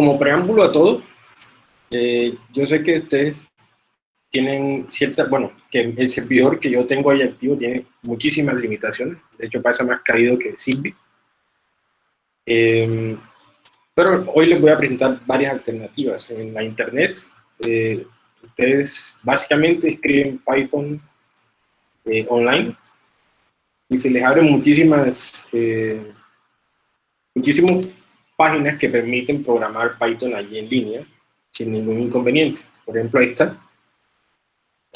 como preámbulo a todo, eh, yo sé que ustedes tienen cierta, bueno, que el servidor que yo tengo ahí activo tiene muchísimas limitaciones, de hecho pasa más caído que Zigbee. Em, pero hoy les voy a presentar varias alternativas. En la internet, eh, ustedes básicamente escriben Python eh, online y se les abren muchísimas, eh, muchísimas páginas que permiten programar Python allí en línea sin ningún inconveniente. Por ejemplo, está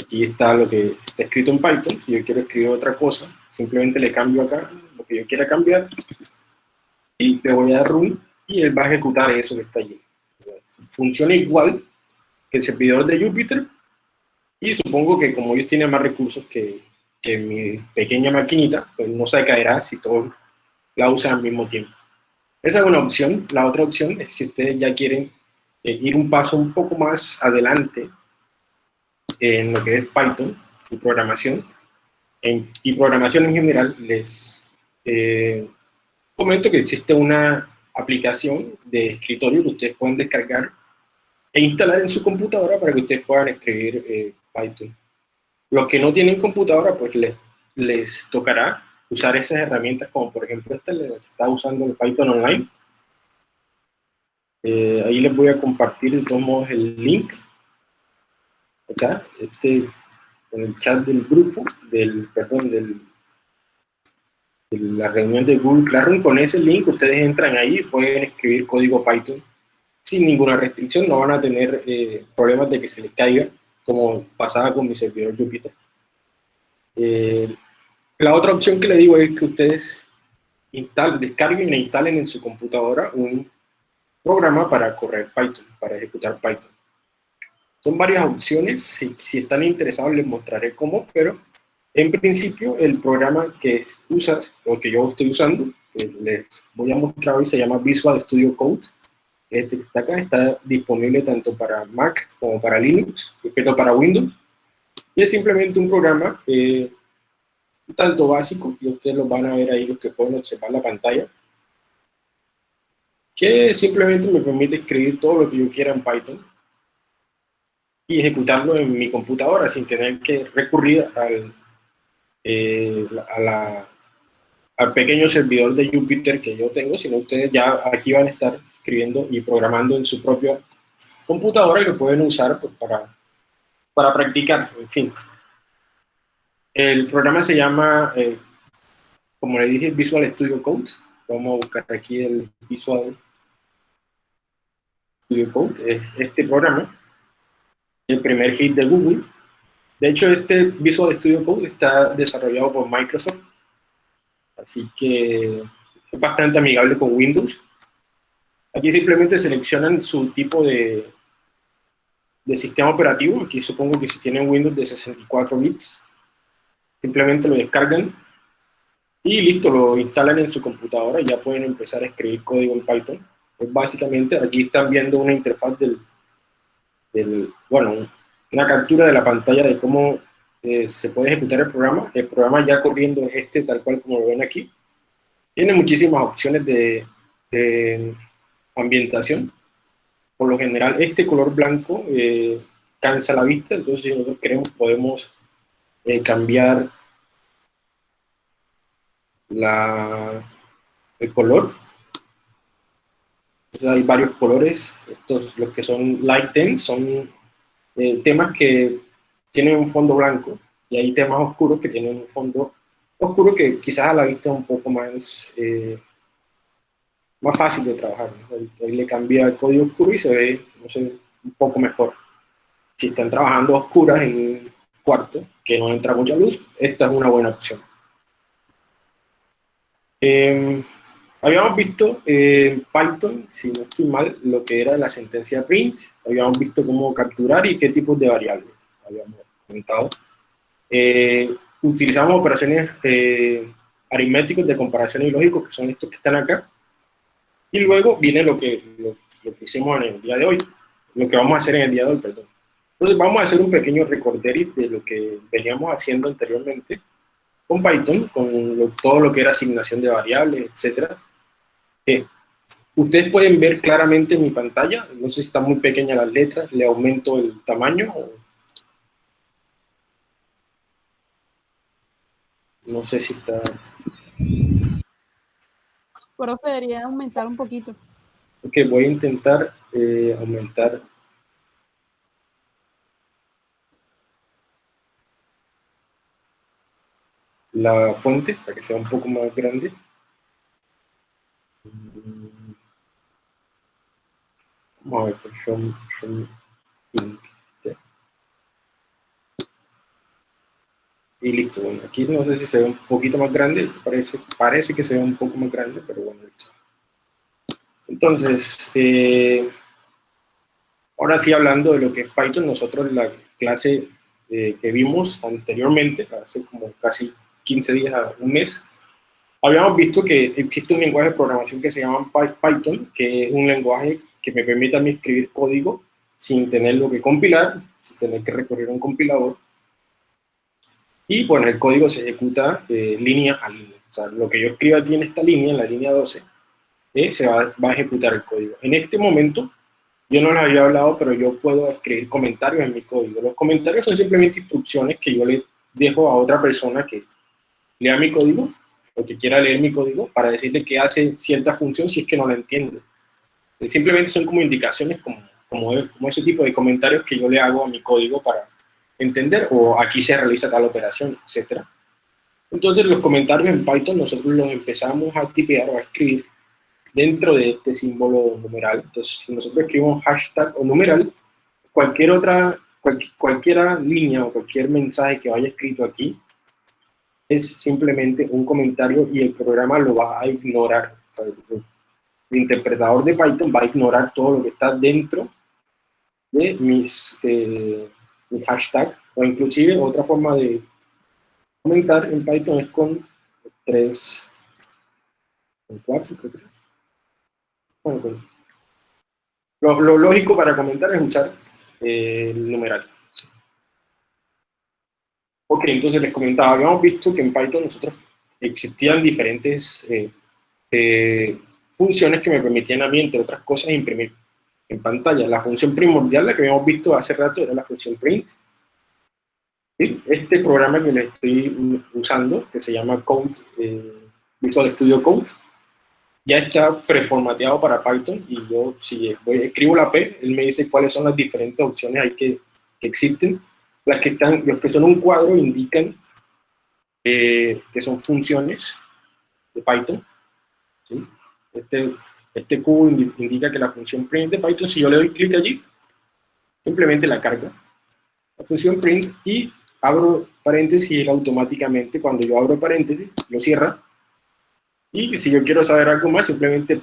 Aquí está lo que está escrito en Python. Si yo quiero escribir otra cosa, simplemente le cambio acá lo que yo quiera cambiar y le voy a dar run y él va a ejecutar eso que está allí. Funciona igual que el servidor de Jupyter y supongo que como ellos tienen más recursos que, que mi pequeña maquinita, pues no se caerá si todos la usan al mismo tiempo. Esa es una opción. La otra opción es si ustedes ya quieren eh, ir un paso un poco más adelante en lo que es Python y programación, y programación en general, les eh, comento que existe una aplicación de escritorio que ustedes pueden descargar e instalar en su computadora para que ustedes puedan escribir eh, Python. Los que no tienen computadora, pues les, les tocará usar esas herramientas, como por ejemplo esta, que está usando el Python Online. Eh, ahí les voy a compartir de todos modos el link acá, este, en el chat del grupo, del, perdón, del, de la reunión de Google Classroom, con ese link ustedes entran ahí y pueden escribir código Python sin ninguna restricción, no van a tener eh, problemas de que se les caiga, como pasaba con mi servidor Jupyter. Eh, la otra opción que le digo es que ustedes instalen, descarguen e instalen en su computadora un programa para correr Python, para ejecutar Python. Son varias opciones, si, están interesados les mostraré cómo, pero en principio el programa que usas, o que yo estoy usando, que les voy a mostrar hoy, se llama Visual Studio Code. Este que está acá está disponible tanto para Mac como para Linux, pero para Windows. Y es simplemente un programa eh, un tanto básico, y ustedes lo van a ver ahí, los que pueden observar la pantalla, que simplemente me permite escribir todo lo que yo quiera en Python y ejecutarlo en mi computadora sin tener que recurrir al, eh, al pequeño servidor de Jupyter que yo tengo, sino ustedes ya aquí van a estar escribiendo y programando en su propia computadora y lo pueden usar pues, para, para practicar, en fin. El programa se llama, eh, como le dije, Visual Studio Code. Vamos a buscar aquí el Visual Studio Code, es este programa el primer hit de Google. De hecho, este Visual Studio Code está desarrollado por Microsoft, así que es bastante amigable con Windows. Aquí simplemente seleccionan su tipo de, de sistema operativo. Aquí supongo que si tienen Windows de 64 bits, simplemente lo descargan y listo, lo instalan en su computadora y ya pueden empezar a escribir código en Python. Pues básicamente aquí están viendo una interfaz del bueno, una captura de la pantalla de cómo eh, se puede ejecutar el programa. El programa ya corriendo es este, tal cual como lo ven aquí. Tiene muchísimas opciones de, ambientación. Por lo general, este color blanco eh, cansa la vista, entonces si nosotros queremos podemos eh, cambiar la, el color hay varios colores, estos los que son light themes, son eh, temas que tienen un fondo blanco, y hay temas oscuros que tienen un fondo oscuro que quizás a la vista es un poco más, eh, más fácil de trabajar. Ahí le cambia el código oscuro y se ve no sé, un poco mejor. Si están trabajando oscuras en cuarto, que no entra mucha luz, esta es una buena opción. Eh, Habíamos visto en Python, si no estoy mal, lo que era la sentencia print, habíamos visto cómo capturar y qué tipos de variables habíamos comentado. Eh, utilizamos operaciones eh, aritméticas de comparación y lógico, que son estos que están acá. Y luego viene lo que, lo, que hicimos en el día de hoy, lo que vamos a hacer en el día de hoy, perdón. Entonces vamos a hacer un pequeño recorderis de lo que veníamos haciendo anteriormente con Python, con todo lo que era asignación de variables, etcétera Ustedes pueden ver claramente mi pantalla, no sé si está muy pequeña las letras, le aumento el tamaño. No sé si está... Profe, debería aumentar un poquito. Ok, voy a intentar eh, aumentar la fuente para que sea un poco más grande. Vamos a ver, show, show Y listo, bueno, aquí no sé si se ve un poquito más grande, parece, parece que se ve un poco más grande, pero bueno, listo. Entonces, eh, ahora sí hablando de lo que es Python, nosotros la clase eh, que vimos anteriormente, hace como casi 15 días a un mes, habíamos visto que existe un lenguaje de programación que se llama Python, que es un lenguaje que me permite a mí escribir código sin tenerlo que compilar, sin tener que recurrir a un compilador. Y bueno, el código se ejecuta eh, línea a línea. O sea, lo que yo escribo aquí en esta línea, en la línea 12, eh, se va, va, a ejecutar el código. En este momento, yo no les había hablado, pero yo puedo escribir comentarios en mi código. Los comentarios son simplemente instrucciones que yo le dejo a otra persona que lea mi código o que quiera leer mi código para decirle que hace cierta función si es que no la entiende. Eh, simplemente son como indicaciones, como, como, como ese tipo de comentarios que yo le hago a mi código para entender, o aquí se realiza tal operación, etc. Entonces los comentarios en Python nosotros los empezamos a tipear o a escribir dentro de este símbolo numeral. Entonces si nosotros escribimos hashtag o numeral, cualquier otra, cualquiera línea o cualquier mensaje que vaya escrito aquí es simplemente un comentario y el programa lo va a ignorar. el interpretador de Python va a ignorar todo lo que está dentro de mis, eh, mis hashtags, o inclusive otra forma de comentar en Python es con tres, cuatro, creo que bueno, lo, lo, lógico para comentar es usar eh, el numeral. Ok, entonces les comentaba, habíamos visto que en Python nosotros existían diferentes eh, eh, funciones que me permitían a mí, entre otras cosas, imprimir en pantalla. La función primordial, la que habíamos visto hace rato, era la función print. Este programa que les estoy usando, que se llama Code, eh, Visual Studio Code, ya está preformateado para Python y yo si escribo la P, él me dice cuáles son las diferentes opciones ahí que, que existen las que están, los que son un cuadro indican eh, que son funciones de Python. Este, este cubo indica que la función print de Python, si yo le doy clic allí, simplemente la carga. La función print y abro paréntesis y él automáticamente, cuando yo abro paréntesis, lo cierra. Y si yo quiero saber algo más, simplemente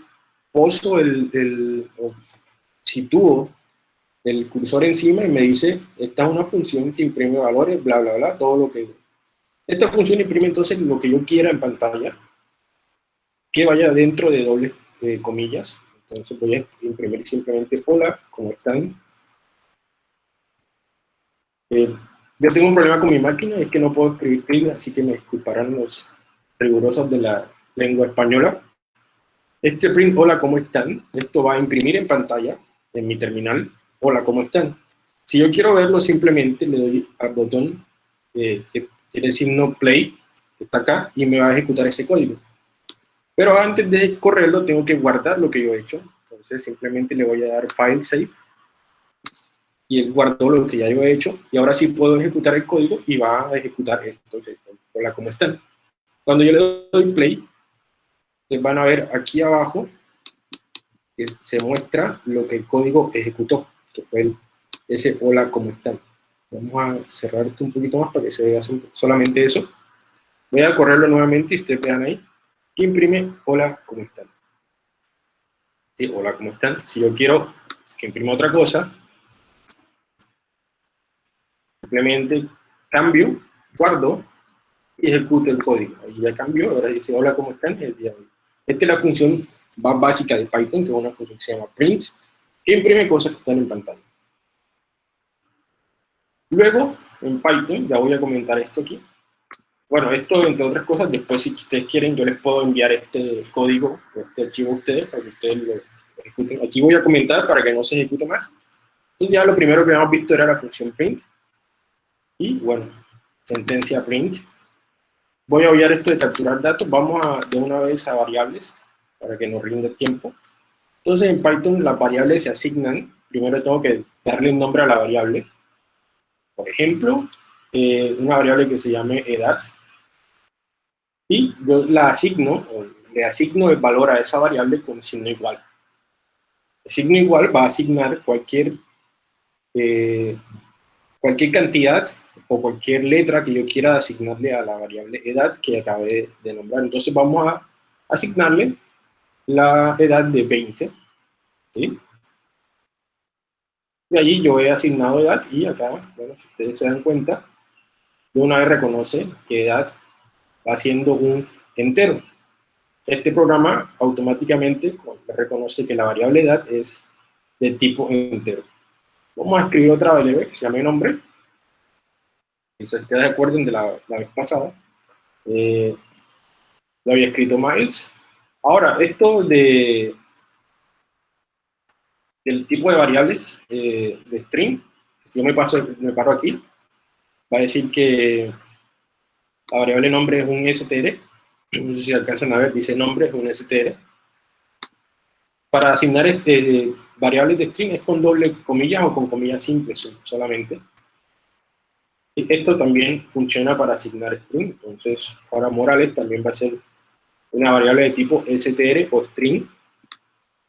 poso el, el o sitúo el cursor encima y me dice, esta es una función que imprime valores, bla, bla, bla, todo lo que... Esta función imprime entonces lo que yo quiera en pantalla, que vaya dentro de dobles eh, comillas. Entonces voy a imprimir simplemente hola, ¿cómo están? Eh, yo tengo un problema con mi máquina, es que no puedo escribir así que me disculparán los rigurosos de la lengua española. Este print, hola, ¿cómo están? Esto va a imprimir en pantalla, en mi terminal, hola, ¿cómo están? Si yo quiero verlo, simplemente le doy al botón eh, que tiene el signo play, que está acá, y me va a ejecutar ese código. Pero antes de correrlo, tengo que guardar lo que yo he hecho. Entonces, simplemente le voy a dar File Save, y él guardó lo que ya yo he hecho, y ahora sí puedo ejecutar el código, y va a ejecutar esto. Hola, ¿cómo están? Cuando yo le doy play, van a ver aquí abajo que se muestra lo que el código ejecutó que fue ese hola, ¿cómo están? Vamos a cerrar esto un poquito más para que se vea solamente eso. Voy a correrlo nuevamente y ustedes vean ahí. Imprime hola, ¿cómo están? Y hola, ¿cómo están? Si yo quiero que imprima otra cosa, simplemente cambio, guardo y ejecuto el código. Ahí ya cambió, ahora dice hola, ¿cómo están? Esta es la función más básica de Python, que es una función que se llama print, que imprime cosas que están en pantalla. Luego, en Python, ya voy a comentar esto aquí, bueno, esto entre otras cosas, después si ustedes quieren, yo les puedo enviar este código, este archivo a ustedes, para que ustedes lo ejecuten. Aquí voy a comentar para que no se ejecute más. Entonces ya lo primero que habíamos visto era la función print. Y bueno, sentencia print. Voy a obviar esto de capturar datos. Vamos a, de una vez a variables, para que nos rinde tiempo. Entonces en Python las variables se asignan. Primero tengo que darle un nombre a la variable. Por ejemplo, eh, una variable que se llame edad. Y yo la asigno, o le asigno el valor a esa variable con signo igual. El signo igual va a asignar cualquier, eh, cualquier cantidad o cualquier letra que yo quiera asignarle a la variable edad que acabé de nombrar. Entonces vamos a asignarle la edad de 20. ¿sí? De allí yo he asignado edad y acá, bueno, si ustedes se dan cuenta, de una vez reconoce que edad va siendo un entero. Este programa automáticamente reconoce que la variable edad es de tipo entero. Vamos a escribir otra variable que se llame nombre. Si se queda de de la, vez pasada. Eh, lo había escrito Miles. Ahora, esto de del tipo de variables eh, de string, si yo me, paso, me paro aquí, va a decir que la variable nombre es un str, no sé si alcanzan a ver, dice nombre es un str. Para asignar este, variables de string es con doble comillas o con comillas simples solamente. Y esto también funciona para asignar string, entonces ahora Morales también va a ser una variable de tipo str o string.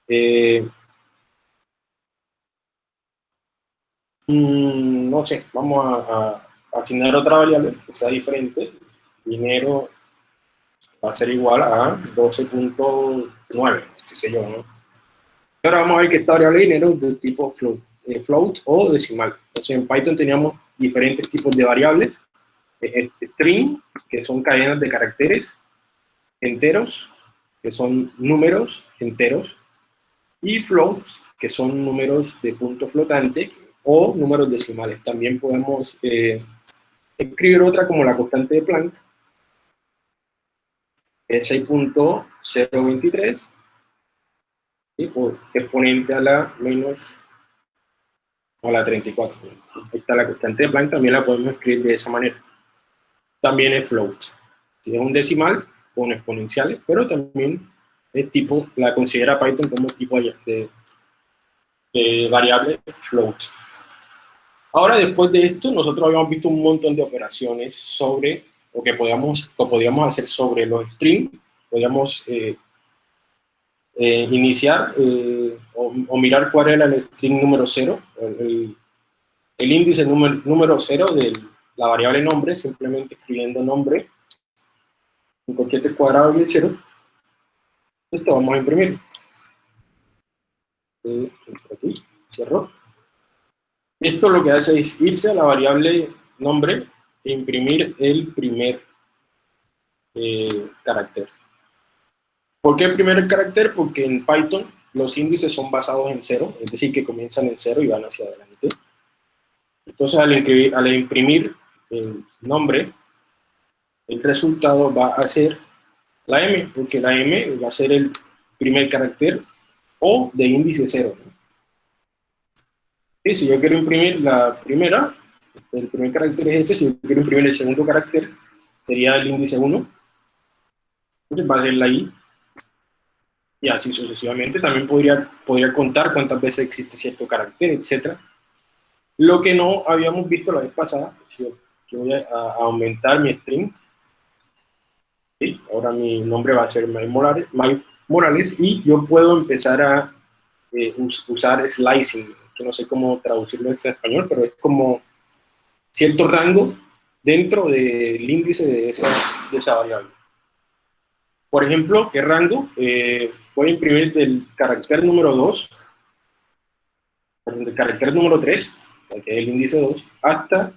Eh, mm, no sé, vamos a asignar otra variable que sea diferente, dinero va a ser igual a 12.9, qué sé yo, ¿no? Ahora vamos a ver que esta variable de dinero es de tipo float, eh, float o decimal. Entonces en Python teníamos diferentes tipos de variables, eh, string, que son cadenas de caracteres, enteros, que son números enteros, y floats, que son números de punto flotante, o números decimales. También podemos escribir otra como la constante de Planck, es 6.023, por exponente a la menos a la 34. Ahí está la constante de Planck, también la podemos escribir de esa manera. También es float. Es un decimal con exponenciales, pero también es tipo, la considera Python como tipo de, de variable float. Ahora, después de esto, nosotros habíamos visto un montón de operaciones sobre, o que podíamos, o podíamos hacer sobre los strings, podíamos eh, eh, iniciar eh, o, mirar cuál era el string número 0, el, índice número, número 0 de la variable nombre, simplemente escribiendo nombre en cualquier cuadrado 0. Esto vamos a imprimir. cierro. Esto lo que hace es irse a la variable nombre e imprimir el primer eh, carácter. ¿Por qué el primer carácter? Porque en Python los índices son basados en cero, es decir, que comienzan en cero y van hacia adelante. Entonces, al, al imprimir el nombre, el resultado va a ser la M, porque la M va a ser el primer carácter o de índice cero. Y si yo quiero imprimir la primera, el primer carácter es este, si yo quiero imprimir el segundo carácter, sería el índice 1. Entonces va a ser la I. Y así sucesivamente. También podría, podría contar cuántas veces existe cierto carácter, etc. Lo que no habíamos visto la vez pasada, si yo, voy a, aumentar mi string, ahora mi nombre va a ser Mike Morales, Morales y yo puedo empezar a eh, usar slicing, que no sé cómo traducirlo en español, pero es como cierto rango dentro del índice de esa, variable. Por ejemplo, ¿qué rango? Eh, voy a imprimir del carácter número 2, del carácter número 3, que es el índice 2, hasta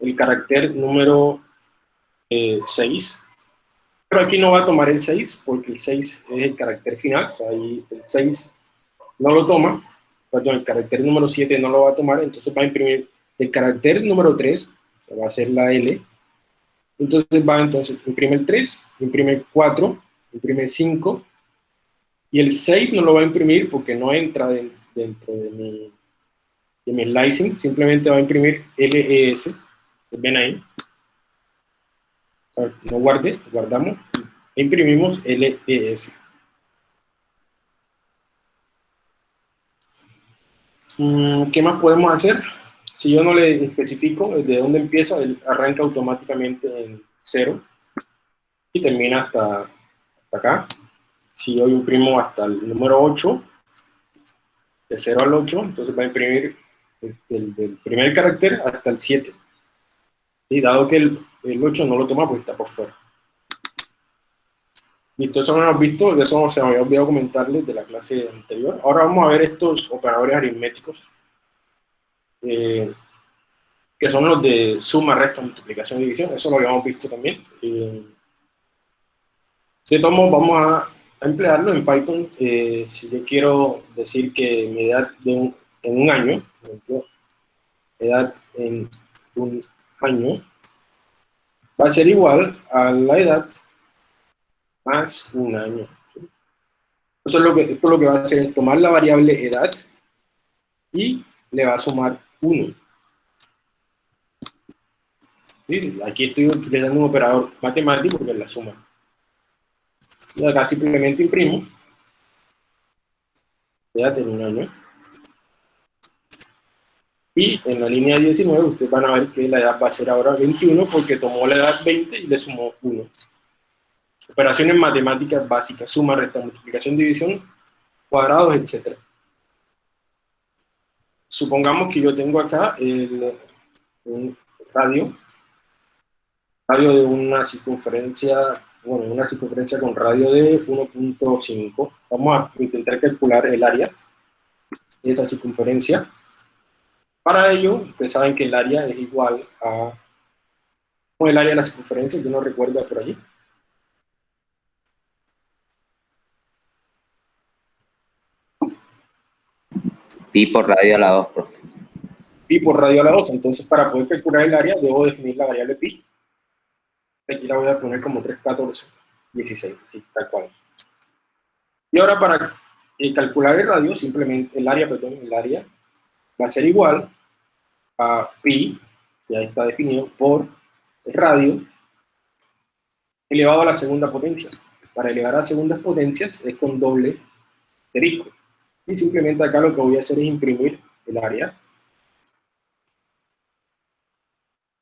el carácter número 6. Pero aquí no va a tomar el 6, porque el 6 es el carácter final, o sea, ahí el 6 no lo toma, perdón, el carácter número 7 no lo va a tomar, entonces va a imprimir el carácter número 3, se va a hacer la L, Entonces va, entonces, imprime el 3, imprime el 4, imprime el 5, y el 6 no lo va a imprimir porque no entra dentro de mi, de mi slicing, simplemente va a imprimir LES, ven ahí, no guarde, guardamos, e imprimimos LES. Mm, ¿Qué más podemos hacer? Si yo no le especifico desde dónde empieza, él arranca automáticamente en 0 y termina hasta, hasta acá. Si yo imprimo hasta el número 8, de 0 al 8, entonces va a imprimir el, primer carácter hasta el 7. Y dado que el, el 8 no lo toma, pues está por fuera. Listo, eso lo hemos visto, de eso se me había olvidado comentarles de la clase anterior. Ahora vamos a ver estos operadores aritméticos, eh, que son los de suma, resta, multiplicación y división, eso lo habíamos visto también. Eh, de todos modos, vamos a, emplearlo en Python. Eh, si yo quiero decir que mi edad en un año, por ejemplo, edad en un año, va a ser igual a la edad más un año. Eso es lo que, esto lo que va a hacer es tomar la variable edad y le va a sumar 1. Aquí estoy utilizando un operador matemático porque es la suma. Y acá simplemente imprimo edad en un año. Y en la línea 19 ustedes van a ver que la edad va a ser ahora 21 porque tomó la edad 20 y le sumó 1. Operaciones matemáticas básicas, suma, resta, multiplicación, división, cuadrados, etc. Supongamos que yo tengo acá el, un radio, radio de una circunferencia, bueno, una circunferencia con radio de 1.5. Vamos a intentar calcular el área de esta circunferencia. Para ello, ustedes saben que el área es igual a... el área de la circunferencia? Yo no recuerdo por allí. Pi por radio a la 2, profe. Pi por radio a la 2. Entonces, para poder calcular el área, debo definir la variable pi. Aquí la voy a poner como 314, 16, sí, tal cual. Y ahora para eh, calcular el radio, simplemente el área, perdón, el área va a ser igual a pi, ya está definido, por el radio elevado a la segunda potencia. Para elevar a segundas potencias es con doble asterisco. Y simplemente acá lo que voy a hacer es imprimir el área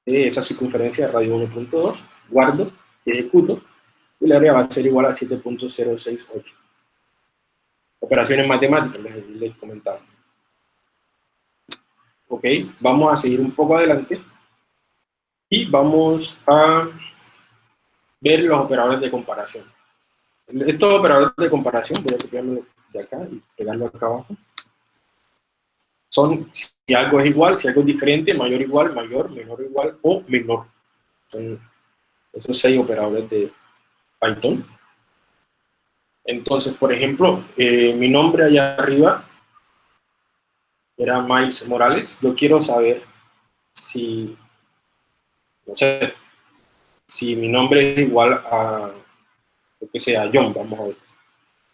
de esa circunferencia de radio 1.2, guardo, ejecuto, y el área va a ser igual a 7.068. Operaciones matemáticas, les, les comentaba. Ok, vamos a seguir un poco adelante y vamos a ver los operadores de comparación. Estos operadores de comparación, voy a copiarlo de acá y pegarlo acá abajo. Son si algo es igual, si algo es diferente, mayor igual, mayor, menor igual o menor. Son esos seis operadores de Python. Entonces, por ejemplo, eh, mi nombre allá arriba era Miles Morales. Yo quiero saber si, no sé, si mi nombre es igual a, lo que sea, John, vamos a ver.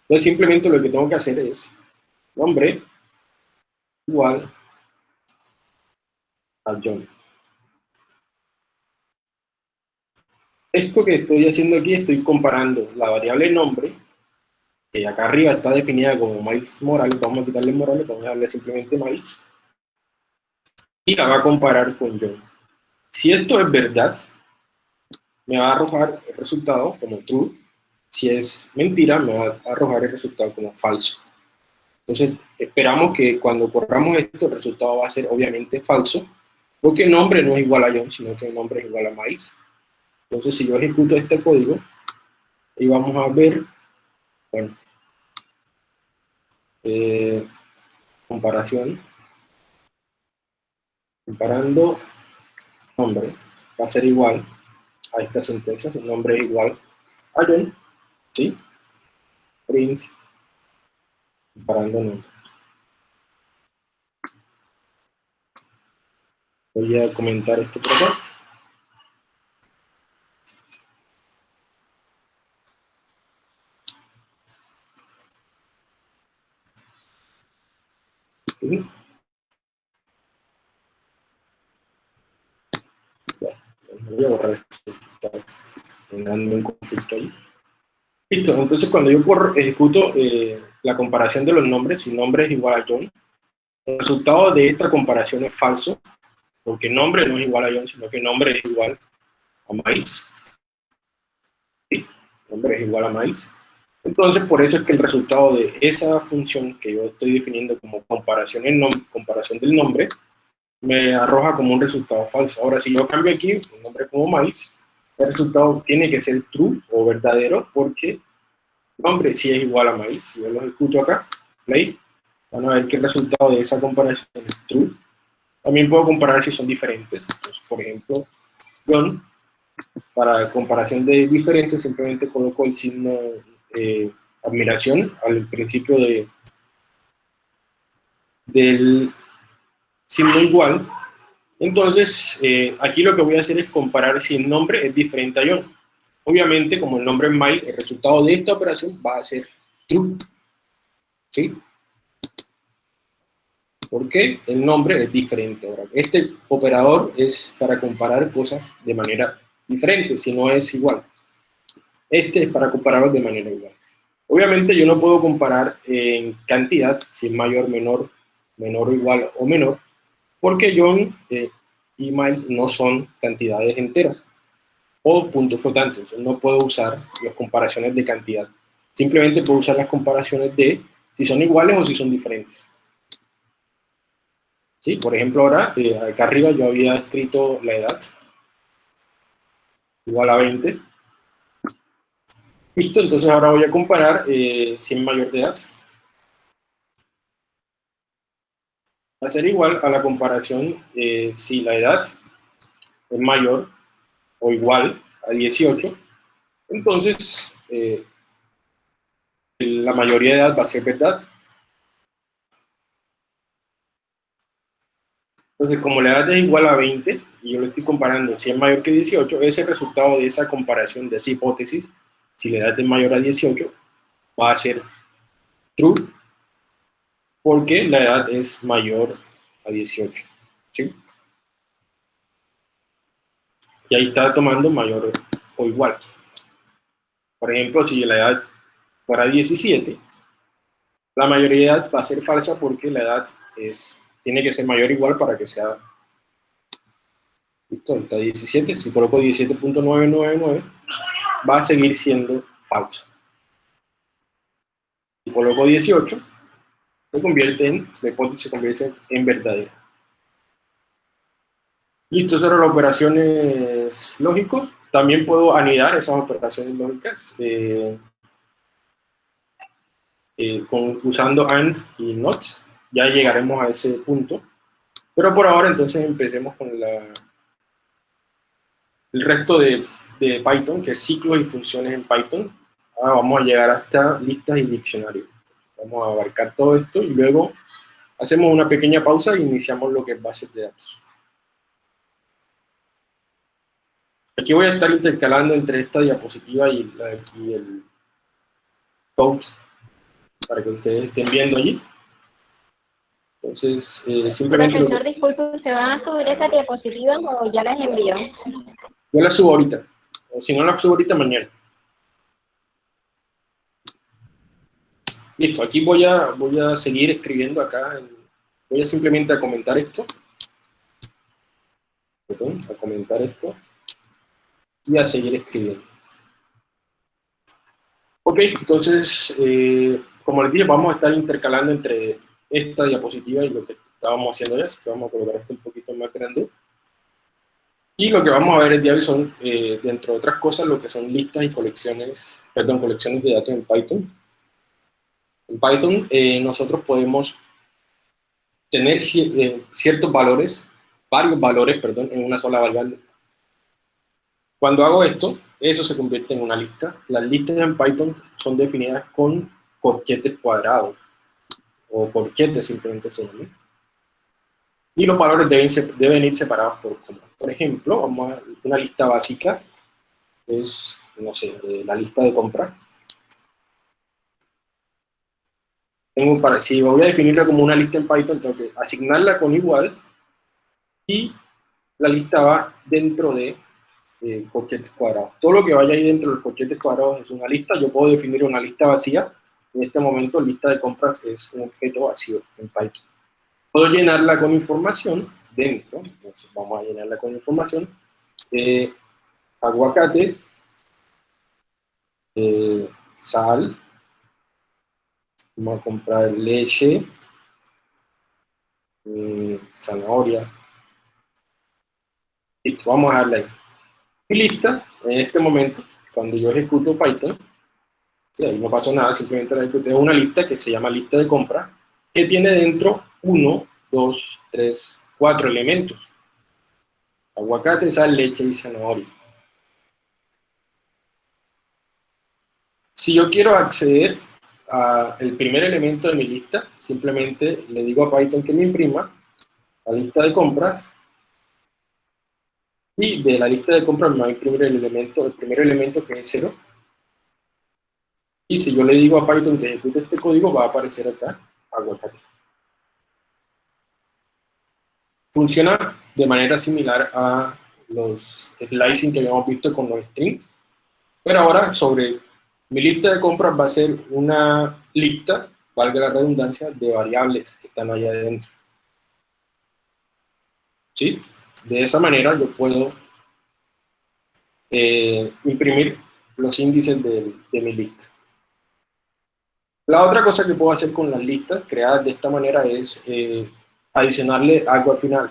Entonces simplemente lo que tengo que hacer es nombre igual a John. Esto que estoy haciendo aquí, estoy comparando la variable nombre, que acá arriba está definida como Miles Morales, vamos a quitarle Morales, vamos a darle simplemente Miles, y la va a comparar con John. Si esto es verdad, me va a arrojar el resultado como true, si es mentira, me va a arrojar el resultado como falso. Entonces, esperamos que cuando corramos esto, el resultado va a ser obviamente falso, porque el nombre no es igual a John, sino que el nombre es igual a maíz. Entonces, si yo ejecuto este código, y vamos a ver, bueno, eh, comparación, comparando nombre, va a ser igual a esta sentencia, el nombre igual a John, ¿sí? Print, comparando nombres. Voy a comentar esto por acá. Voy a borrar esto, está generando un conflicto ahí. Listo, entonces cuando yo ejecuto eh, la comparación de los nombres, si nombre es igual a John, el resultado de esta comparación es falso, porque nombre no es igual a John, sino que nombre es igual a Miles. ¿Sí? Nombre es igual a Miles. Entonces, por eso es que el resultado de esa función que yo estoy definiendo como comparación, en comparación del nombre, me arroja como un resultado falso. Ahora, si yo cambio aquí un nombre como Miles, el resultado tiene que ser true o verdadero porque nombre sí es igual a Miles. Si yo lo ejecuto acá, play, van a ver que el resultado de esa comparación es true. También puedo comparar si son diferentes. Entonces, por ejemplo, John, para comparación de diferentes, simplemente coloco el signo eh, admiración al principio de, del signo igual. Entonces, eh, aquí lo que voy a hacer es comparar si el nombre es diferente a John. Obviamente, como el nombre es Mike, el resultado de esta operación va a ser true. ¿Sí? Porque el nombre es diferente. Ahora, este operador es para comparar cosas de manera diferente, si no es igual. Este es para compararlos de manera igual. Obviamente yo no puedo comparar en cantidad, si es mayor, menor, menor o igual o menor, porque John eh, y Miles no son cantidades enteras o puntos flotantes. No puedo usar las comparaciones de cantidad. Simplemente puedo usar las comparaciones de si son iguales o si son diferentes. ¿Sí? Por ejemplo, ahora, eh, acá arriba yo había escrito la edad igual a 20 Listo, entonces ahora voy a comparar eh, si es mayor de edad. Va a ser igual a la comparación eh, si la edad es mayor o igual a 18. Entonces, eh, la mayoría de edad va a ser verdad. Entonces, como la edad es igual a 20, y yo lo estoy comparando si es mayor que 18, ese resultado de esa comparación, de esa hipótesis, si la edad es mayor a 18, va a ser true, porque la edad es mayor a 18. ¿sí? Y ahí está tomando mayor o igual. Por ejemplo, si la edad fuera 17, la mayoría va a ser falsa porque la edad es, tiene que ser mayor o igual para que sea... Listo, está 17, si coloco 17.999, va a seguir siendo falso. Si coloco 18, se convierte en, la hipótesis se convierte en verdadera. Listo, eran las operaciones lógicas. También puedo anidar esas operaciones lógicas eh, eh, usando AND y NOT. Ya llegaremos a ese punto. Pero por ahora entonces empecemos con la, el resto de de Python, que es ciclos y funciones en Python. Ahora vamos a llegar hasta listas y diccionarios. Vamos a abarcar todo esto y luego hacemos una pequeña pausa e iniciamos lo que es bases de datos. Aquí voy a estar intercalando entre esta diapositiva y, el code para que ustedes estén viendo allí. Entonces, eh, simplemente... Profesor, disculpe, ¿se van a subir esa diapositiva o ya las envió? Yo las subo ahorita. O si no, la subo ahorita mañana. Listo, aquí voy a, voy a seguir escribiendo acá. Voy a simplemente a comentar esto. a comentar esto. Y a seguir escribiendo. Ok, entonces, eh, como les dije, vamos a estar intercalando entre esta diapositiva y lo que estábamos haciendo ya, así que vamos a colocar esto un poquito más grande. Y lo que vamos a ver el día de hoy son, eh, dentro de otras cosas, lo que son listas y colecciones, perdón, colecciones de datos en Python. En Python eh, nosotros podemos tener eh, ciertos valores, varios valores, perdón, en una sola variable. Cuando hago esto, eso se convierte en una lista. Las listas en Python son definidas con corchetes cuadrados, o corchetes simplemente se llaman. Y los valores deben, deben ir separados por coma. Por ejemplo, vamos a una lista básica, es, no sé, la lista de compra. Tengo para, si voy a definirla como una lista en Python, tengo que asignarla con igual y la lista va dentro de eh, corchetes cuadrados. Todo lo que vaya ahí dentro de los corchetes cuadrados es una lista. Yo puedo definir una lista vacía. En este momento, lista de compras es un objeto vacío en Python. Puedo llenarla con información dentro. Entonces, vamos a llenarla con información. Eh, aguacate, eh, sal, vamos a comprar leche, eh, zanahoria, listo, vamos a darle ahí. Y lista, en este momento, cuando yo ejecuto Python, y ahí no pasó nada, simplemente la ejecuté una lista que se llama lista de compra, que tiene dentro uno, dos, tres, cuatro elementos. Aguacate, sal, leche y zanahoria. Si yo quiero acceder al primer elemento de mi lista, simplemente le digo a Python que me imprima la lista de compras y de la lista de compras me va a imprimir el, elemento, el primer elemento que es 0. Y si yo le digo a Python que ejecute este código, va a aparecer acá aguacate. Funciona de manera similar a los slicing que habíamos visto con los strings, pero ahora sobre mi lista de compras va a ser una lista, valga la redundancia, de variables que están allá adentro. ¿Sí? De esa manera yo puedo eh, imprimir los índices de, mi lista. La otra cosa que puedo hacer con las listas creadas de esta manera es eh, adicionarle algo al final.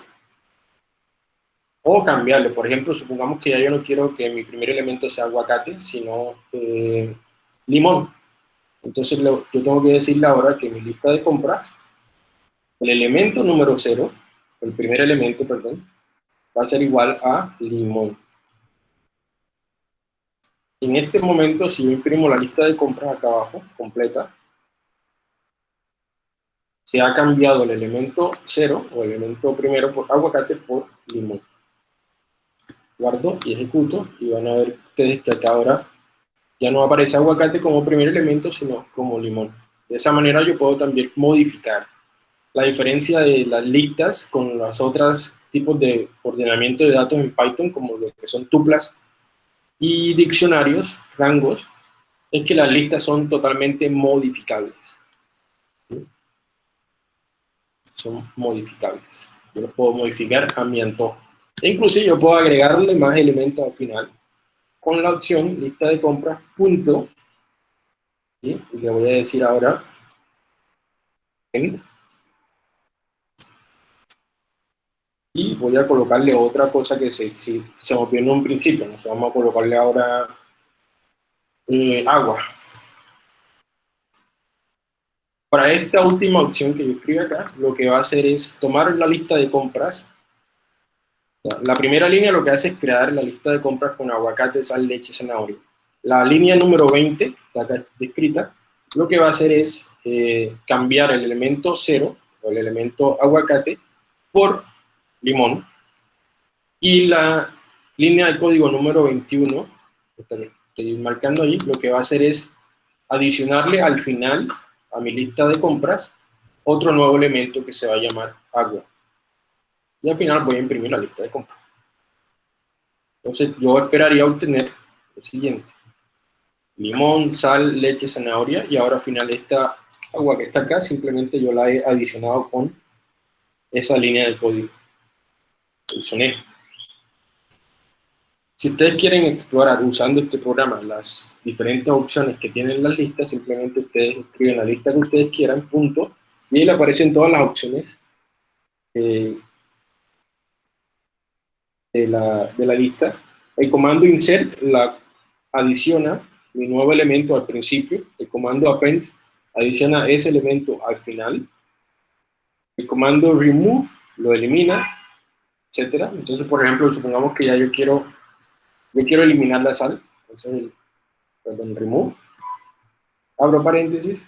O cambiarle. Por ejemplo, supongamos que ya yo no quiero que mi primer elemento sea aguacate, sino eh, limón. Entonces yo tengo que decirle ahora que mi lista de compras, el elemento número 0, el primer elemento, perdón, va a ser igual a limón. En este momento, si yo imprimo la lista de compras acá abajo, completa, se ha cambiado el elemento 0, o el elemento primero por aguacate, por limón. Guardo y ejecuto, y van a ver ustedes que acá ahora ya no aparece aguacate como primer elemento, sino como limón. De esa manera yo puedo también modificar la diferencia de las listas con los otros tipos de ordenamiento de datos en Python, como lo que son tuplas y diccionarios, rangos, es que las listas son totalmente modificables. Son modificables. Yo los puedo modificar a mi antojo. E inclusive yo puedo agregarle más elementos al final con la opción lista de compras punto, y le voy a decir ahora y voy a colocarle otra cosa que se, si, se en un principio, nos vamos a colocarle ahora eh, agua. Para esta última opción que yo escribí acá, lo que va a hacer es tomar la lista de compras la primera línea lo que hace es crear la lista de compras con aguacate, sal, leche, zanahoria. La línea número 20, que está acá descrita, lo que va a hacer es eh, cambiar el elemento 0, o el elemento aguacate, por limón. Y la línea de código número 21, que estoy marcando ahí, lo que va a hacer es adicionarle al final, a mi lista de compras, otro nuevo elemento que se va a llamar agua y al final voy a imprimir la lista de compras. Entonces yo esperaría obtener lo siguiente. Limón, sal, leche, zanahoria y ahora al final esta agua que está acá simplemente yo la he adicionado con esa línea de código. Sonido. Si ustedes quieren explorar usando este programa las diferentes opciones que tienen las listas, simplemente ustedes escriben la lista que ustedes quieran, punto, y ahí le aparecen todas las opciones eh, de la, de la lista. El comando insert la adiciona mi nuevo elemento al principio, el comando append adiciona ese elemento al final, el comando remove lo elimina, etcétera. Entonces, por ejemplo, supongamos que ya yo quiero, yo quiero eliminar la sal, entonces, el, perdón, remove, abro paréntesis,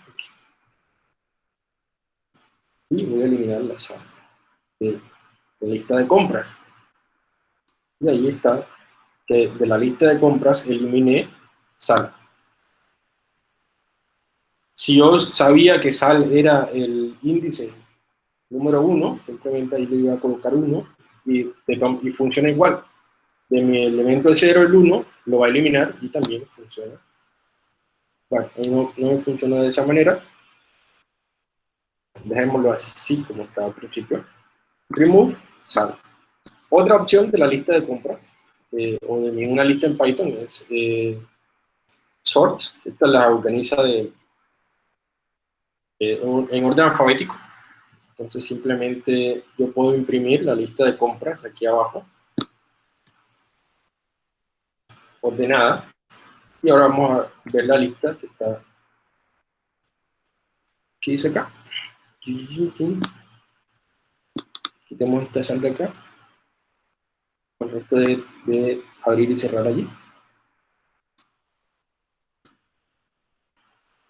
y voy a eliminar la sal de, de lista de compras. Y ahí está, que de la lista de compras eliminé sal. Si yo sabía que sal era el índice número uno, simplemente ahí le iba a colocar uno y, y funciona igual. de mi elemento el 0, el 1, lo va a eliminar y también funciona. Bueno, no, no funciona de esa manera. Dejémoslo así como estaba al principio. Remove, sale. Otra opción de la lista de compras, eh, o de ninguna lista en Python, es eh, sort. Esta la organiza de, en orden alfabético. Entonces simplemente yo puedo imprimir la lista de compras aquí abajo. Ordenada. Y ahora vamos a ver la lista que está... ¿Qué dice acá? Quitemos esta salda acá. Con de, abrir y cerrar allí.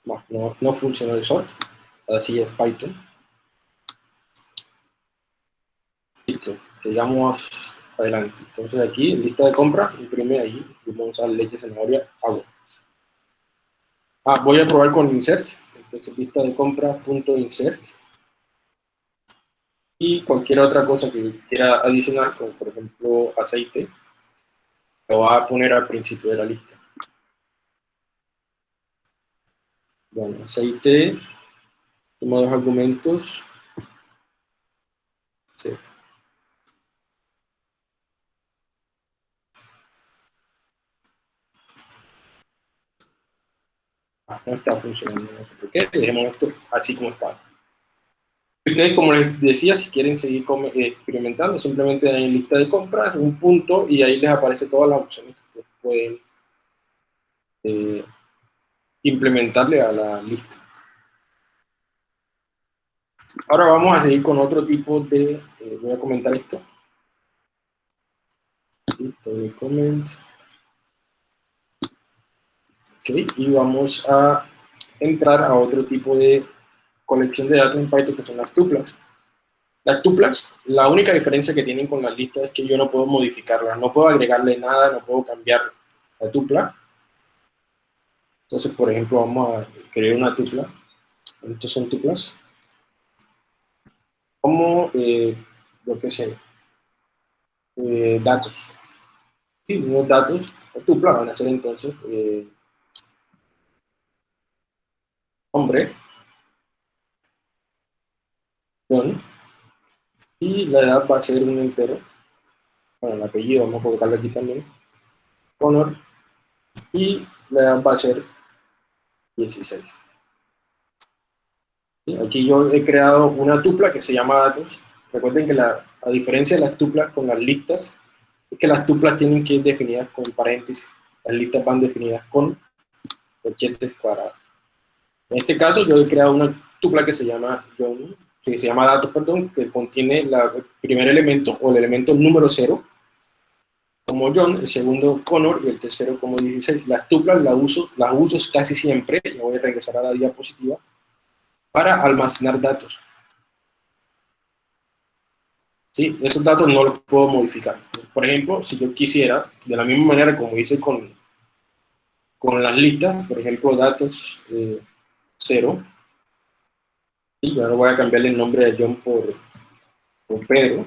No, no, funciona el sort. Así es Python. Listo, sigamos adelante. Entonces aquí, en lista de compras, imprime ahí, vamos a leche, zanahoria, agua. Ah, voy a probar con insert. Entonces, lista de compras, punto insert. Y cualquier otra cosa que quiera adicionar, como por ejemplo aceite, lo va a poner al principio de la lista. Bueno, aceite, Toma dos argumentos. Ah, no está funcionando, por qué. Dejemos esto así como está. Como les decía, si quieren seguir eh, experimentando, simplemente dan en lista de compras, un punto, y ahí les aparece todas las opciones que pueden eh, implementarle a la lista. Ahora vamos a seguir con otro tipo de, eh, voy a comentar esto. Listo, de comment. Ok, y vamos a entrar a otro tipo de colección de datos en Python que son las tuplas. Las tuplas, la única diferencia que tienen con las listas es que yo no puedo modificarlas, no puedo agregarle nada, no puedo cambiar la tupla. Entonces, por ejemplo, vamos a crear una tupla. Estos son tuplas como, eh, lo que sé, eh, datos. Sí, unos datos, tupla van a ser entonces eh, y la edad va a ser un entero, bueno, el apellido vamos a colocarlo aquí también, honor, y la edad va a ser 16. Aquí yo he creado una tupla que se llama datos. Recuerden que la, a diferencia de las tuplas con las listas, es que las tuplas tienen que ir definidas con paréntesis. Las listas van definidas con corchetes cuadrados. En este caso yo he creado una tupla que se llama John, que se llama datos, perdón, que contiene el primer elemento o el elemento número 0 como John, el segundo Connor y el tercero como 16. Las tuplas las uso, las uso casi siempre, voy a regresar a la diapositiva, para almacenar datos. ¿Sí? Esos datos no los puedo modificar. Por ejemplo, si yo quisiera, de la misma manera como hice con, con las listas, por ejemplo, datos 0, eh, y ahora voy a cambiarle el nombre de John por, por Pedro.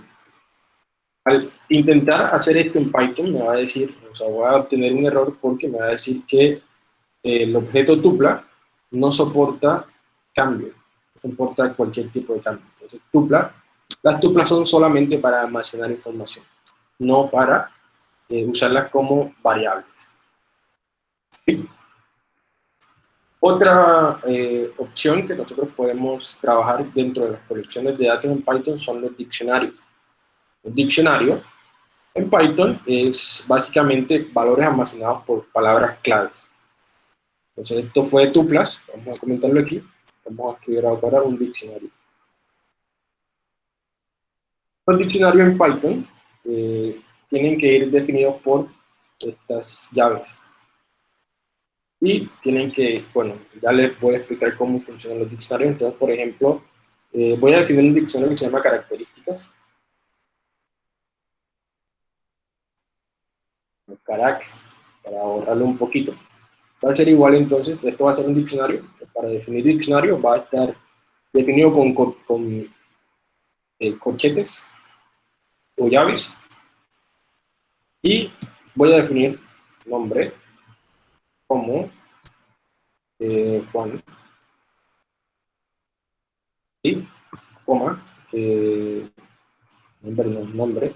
Al intentar hacer esto en Python me va a decir, o sea, voy a obtener un error porque me va a decir que eh, el objeto tupla no soporta cambio, no soporta cualquier tipo de cambio. Entonces, tupla, las tuplas son solamente para almacenar información, no para eh, usarlas como variables. Otra eh, opción que nosotros podemos trabajar dentro de las colecciones de datos en Python son los diccionarios. Un diccionario en Python es básicamente valores almacenados por palabras claves. Entonces esto fue tuplas, vamos a comentarlo aquí. Vamos a escribir ahora un diccionario. Los diccionarios en Python eh, tienen que ir definidos por estas llaves. Y tienen que, bueno, ya les voy a explicar cómo funcionan los diccionarios. Entonces, por ejemplo, eh, voy a definir un diccionario que se llama características. Carax, para ahorrarlo un poquito. Va a ser igual entonces, esto va a ser un diccionario para definir diccionario va a estar definido con, con, eh, corchetes o llaves. Y voy a definir nombre como eh, Juan, y coma, eh, nombre, no, nombre,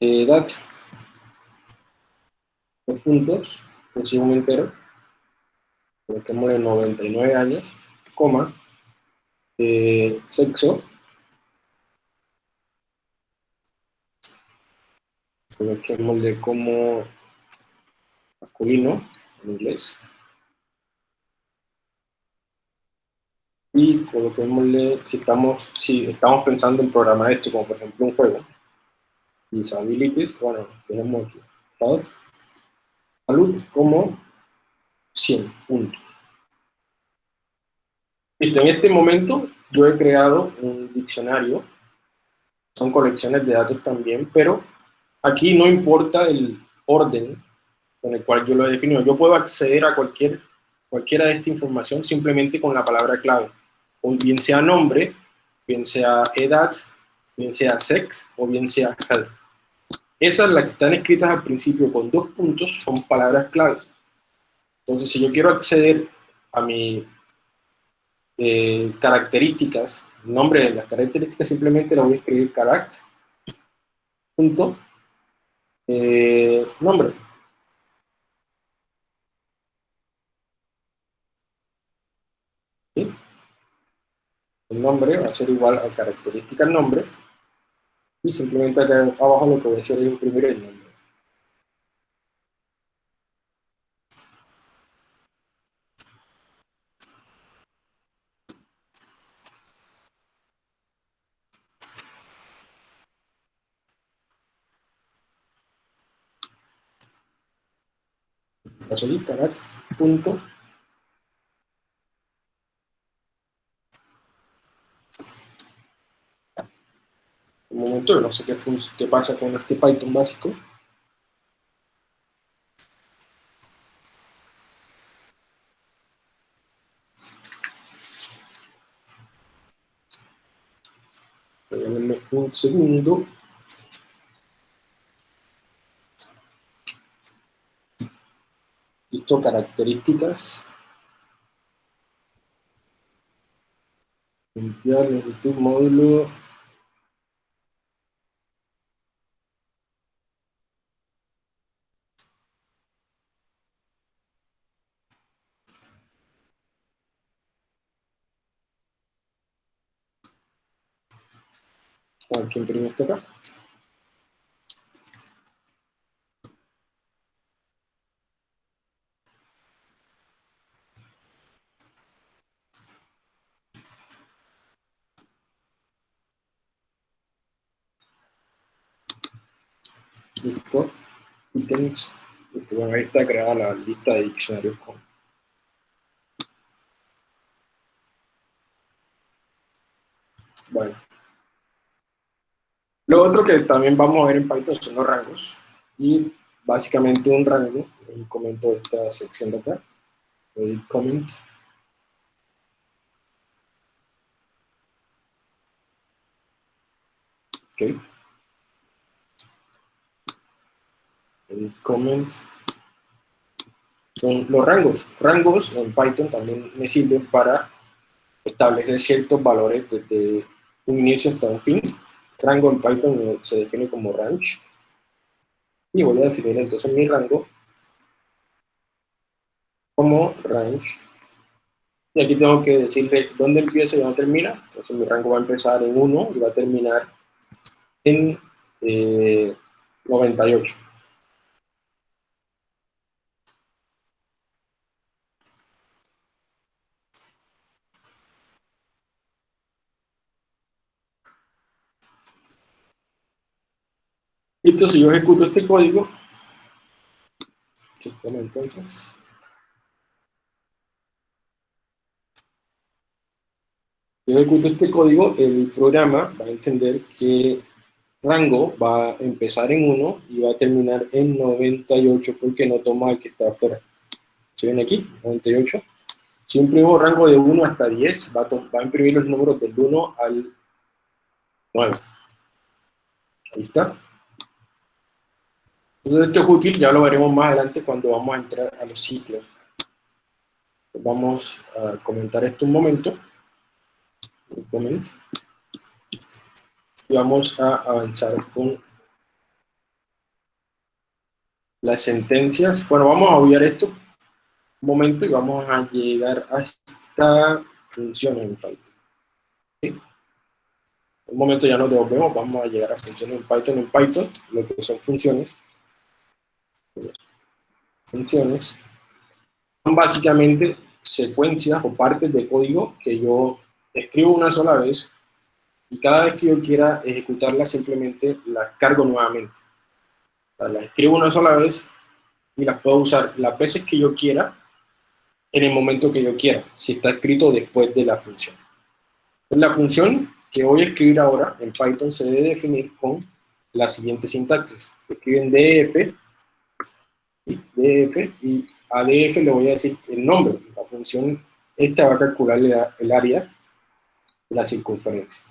edad, dos puntos, un entero, coloquémosle 99 años, coma, eh, sexo, coloquémosle como masculino, en inglés, y coloquémosle, si estamos, si estamos pensando en programar esto como por ejemplo un juego, disabilities, bueno, tenemos salud como 100 puntos. Listo, en este momento yo he creado un diccionario, son colecciones de datos también, pero aquí no importa el orden con el cual yo lo he definido. Yo puedo acceder a cualquier, cualquiera de esta información simplemente con la palabra clave, bien sea nombre, bien sea edad, bien sea sex o bien sea health. Esas, las que están escritas al principio con dos puntos, son palabras claves. Entonces, si yo quiero acceder a mis eh, características, nombre de las características, simplemente lo voy a escribir carácter, punto, eh, nombre. El nombre va a ser igual a característica el nombre, y simplemente acá abajo lo que voy a hacer es imprimir el nombre. Punto un momento, no sé qué, qué pasa con este Python básico. Un segundo. Listo, características. Limpiar YouTube módulo Hay que imprimir esto acá. Listo. Ítems. Listo. Bueno, ahí está creada la lista de diccionarios con Bueno. Lo otro que también vamos a ver en Python son los rangos. Y básicamente un rango, un comento de esta sección de acá, edit comment. Ok. el comment son los rangos. Rangos en Python también me sirven para establecer ciertos valores desde un inicio hasta un fin. Rango en Python se define como range. Y voy a definir entonces mi rango como range. Y aquí tengo que decirle dónde empieza y dónde termina. Entonces mi rango va a empezar en 1 y va a terminar en eh, 98. Entonces pues, yo ejecuto este código. entonces. Yo ejecuto este código, el programa va a entender que rango va a empezar en 1 y va a terminar en 98 porque no toma el que está afuera. ¿Se ven aquí? 98. Si imprimo rango de 1 hasta 10, va a, va a imprimir los números del 1 al 9. Ahí está. Entonces esto es útil, ya lo veremos más adelante cuando vamos a entrar a los ciclos. Vamos a comentar esto un momento. Y vamos a avanzar con las sentencias. Bueno, vamos a obviar esto un momento y vamos a llegar a esta función en Python. Un momento ya nos devolvemos, vamos a llegar a funciones en Python. En Python, lo que son funciones, funciones, son básicamente secuencias o partes de código que yo escribo una sola vez y cada vez que yo quiera ejecutarla simplemente la cargo nuevamente. O la escribo una sola vez y la puedo usar las veces que yo quiera en el momento que yo quiera, si está escrito después de la función. La función que voy a escribir ahora en Python se debe definir con la siguiente sintaxis. Escriben df, df y a df le voy a decir el nombre. La función esta va a calcular el área, la circunferencia.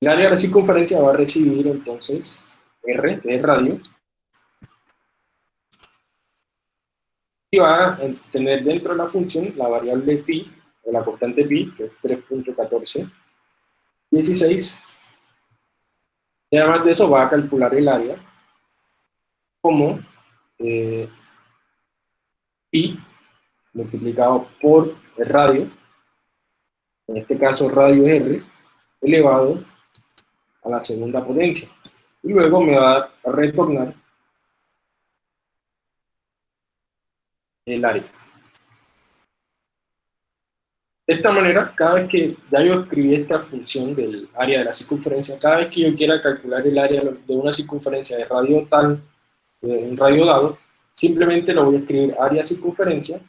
El área de la circunferencia va a recibir entonces R, que es radio, y va a tener dentro de la función la variable pi, o la constante pi, que es 3.14, 16, y además de eso va a calcular el área como eh, pi multiplicado por el radio, en este caso radio R, elevado a la segunda potencia. Y luego me va a retornar el área. De esta manera, cada vez que ya yo escribí esta función del área de la circunferencia, cada vez que yo quiera calcular el área de una circunferencia de radio tal, un radio dado, simplemente lo voy a escribir área circunferencia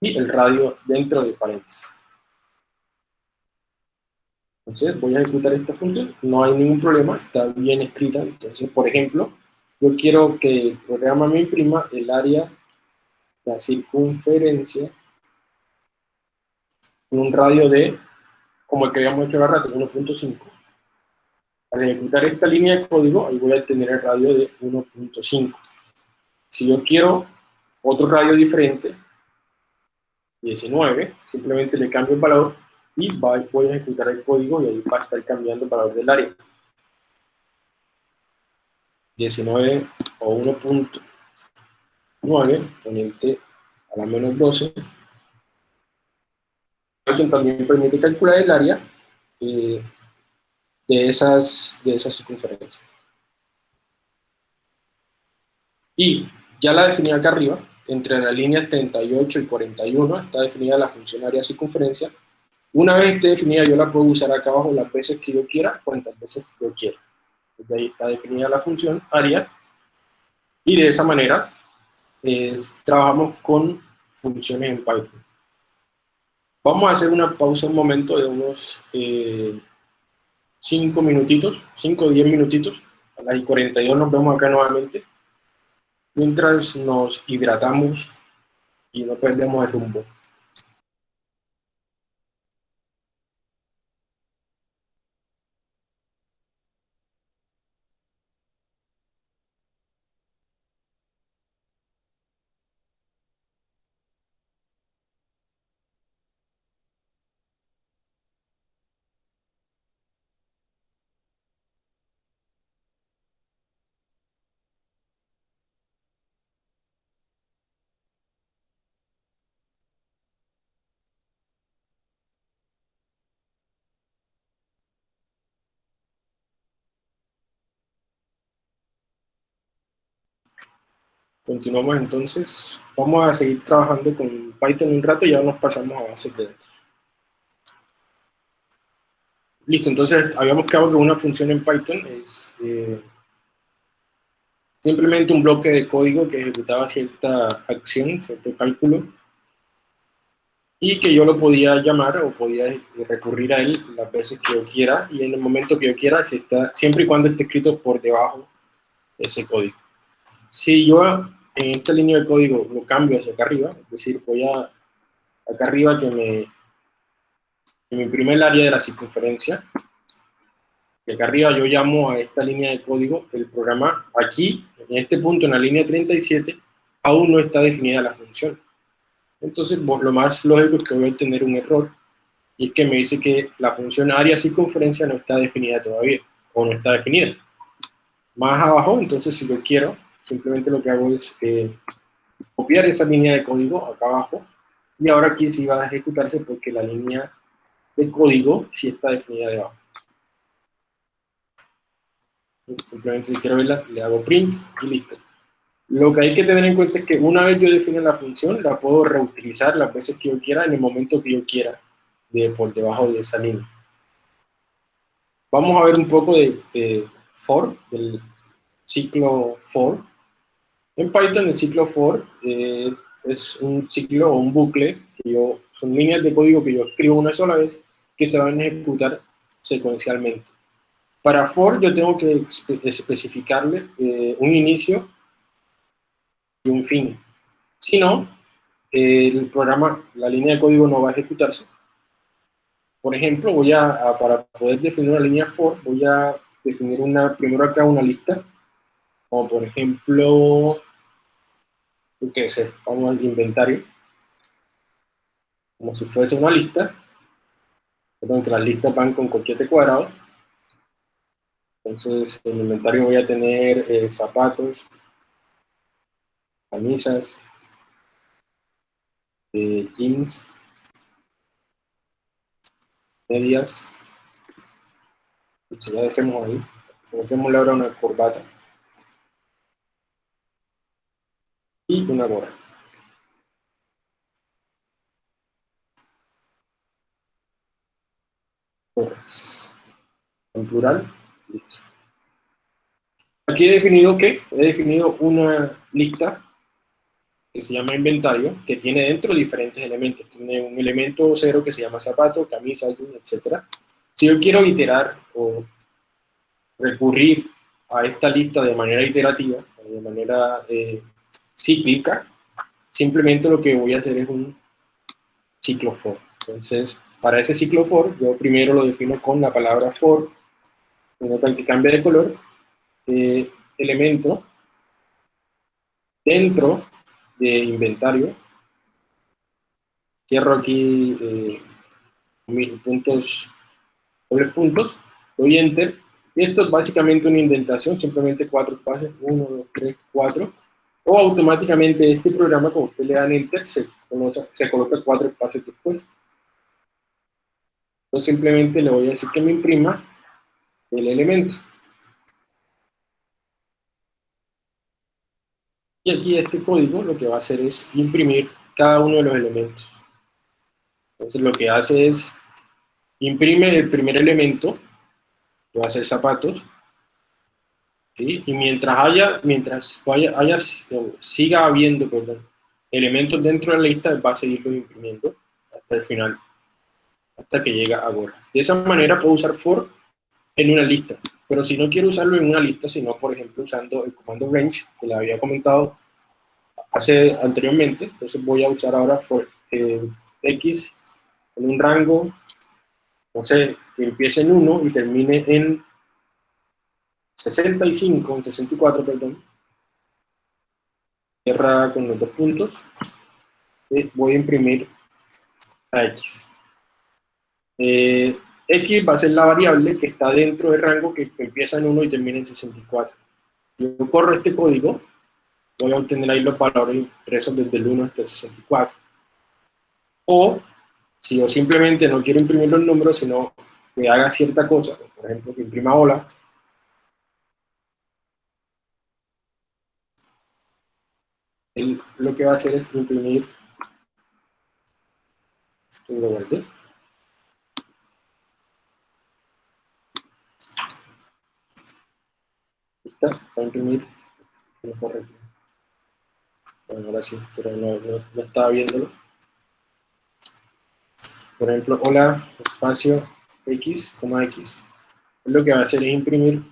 y el radio dentro de paréntesis. Entonces voy a ejecutar esta función, no hay ningún problema, está bien escrita. Entonces, por ejemplo, yo quiero que el programa me imprima el área, la circunferencia, en un radio de, como el que habíamos hecho la rato, 1.5. Al ejecutar esta línea de código, ahí voy a tener el radio de 1.5. Si yo quiero otro radio diferente, 19, simplemente le cambio el valor y voy a ejecutar el código y ahí va a estar cambiando el valor del área. 19 o 1.9 poniente a la menos 12. también permite calcular el área eh, de, esas, de esas circunferencias. Y ya la definí acá arriba, entre las líneas 38 y 41 está definida la función área circunferencia, una vez esté definida, yo la puedo usar acá abajo las veces que yo quiera, cuantas veces yo quiera. Desde ahí está definida la función área, y de esa manera trabajamos con funciones en Python. Vamos a hacer una pausa un momento de unos 5 eh, minutitos, 5 o 10 minutitos. A las 42 nos vemos acá nuevamente. Mientras nos hidratamos y no perdemos el rumbo. Continuamos entonces. Vamos a seguir trabajando con Python un rato y ya nos pasamos a bases de datos. Listo, entonces habíamos quedado que una función en Python es eh, simplemente un bloque de código que ejecutaba cierta acción, cierto cálculo, y que yo lo podía llamar o podía recurrir a él las veces que yo quiera y en el momento que yo quiera, siempre y cuando esté escrito por debajo de ese código. Si yo en esta línea de código lo cambio hacia acá arriba, es decir, voy a acá arriba que me, que me imprime el área de la circunferencia, Y acá arriba yo llamo a esta línea de código, el programa aquí, en este punto, en la línea 37, aún no está definida la función. Entonces, lo más lógico es que voy a tener un error, y es que me dice que la función área circunferencia no está definida todavía, o no está definida. Más abajo, entonces, si lo quiero, simplemente lo que hago es eh, copiar esa línea de código acá abajo, y ahora aquí sí va a ejecutarse porque la línea de código sí está definida debajo. Simplemente si quiero verla, le hago print y listo. Lo que hay que tener en cuenta es que una vez yo define la función, la puedo reutilizar las veces que yo quiera, en el momento que yo quiera, de, por debajo de esa línea. Vamos a ver un poco de, for, del ciclo for. En Python el ciclo for eh, es un ciclo o un bucle, que yo, son líneas de código que yo escribo una sola vez, que se van a ejecutar secuencialmente. Para for yo tengo que especificarle eh, un inicio y un fin. Si no, el programa, la línea de código no va a ejecutarse. Por ejemplo, voy a, para poder definir una línea for, voy a definir una, primero acá una lista, como por ejemplo, qué sé, vamos al inventario, como si fuese una lista, perdón, que las listas van con coquete cuadrado, entonces, en el inventario voy a tener eh, zapatos, camisas, eh, jeans, medias. Ya dejemos ahí. Dejémosle ahora una corbata. Y una gorra. En plural. Aquí he definido que he definido una lista que se llama inventario, que tiene dentro diferentes elementos. Tiene un elemento cero que se llama zapato, camisa, etc. Si yo quiero iterar o recurrir a esta lista de manera iterativa, de manera eh, cíclica, simplemente lo que voy a hacer es un ciclo for. Entonces, para ese ciclo for, yo primero lo defino con la palabra for, nota que cambia de color, eh, elemento dentro de inventario. Cierro aquí eh, mis puntos, dobles puntos, doy enter. Y esto es básicamente una indentación, simplemente cuatro espacios, uno, dos, tres, cuatro. O automáticamente este programa, cuando usted le dan enter, se se coloca cuatro espacios después. Entonces simplemente le voy a decir que me imprima el elemento. Y aquí este código lo que va a hacer es imprimir cada uno de los elementos. Entonces lo que hace es, imprime el primer elemento, que va a ser zapatos, y mientras haya, mientras vaya, haya, siga habiendo elementos dentro de la lista, va a seguirlo imprimiendo hasta el final, hasta que llega a Gorra. De esa manera puedo usar for en una lista. Pero si no quiero usarlo en una lista, sino por ejemplo usando el comando range, que le había comentado hace anteriormente, entonces voy a usar ahora for, eh, x en un rango, no sé, que empiece en 1 y termine en 65, en 64, perdón. Cierra con los dos puntos. Y voy a imprimir a x. Eh, X va a ser la variable que está dentro del rango que empieza en 1 y termina en 64. Yo corro este código, voy a obtener ahí los valores impresos desde el 1 hasta el 64. O, si yo simplemente no quiero imprimir los números, sino que haga cierta cosa, por ejemplo, que imprima hola, lo que va a hacer es imprimir, lo guardé, va a imprimir correcto. Bueno, ahora sí, pero no, no, estaba viéndolo. Por ejemplo, hola, espacio x, x. Lo que va a hacer es imprimir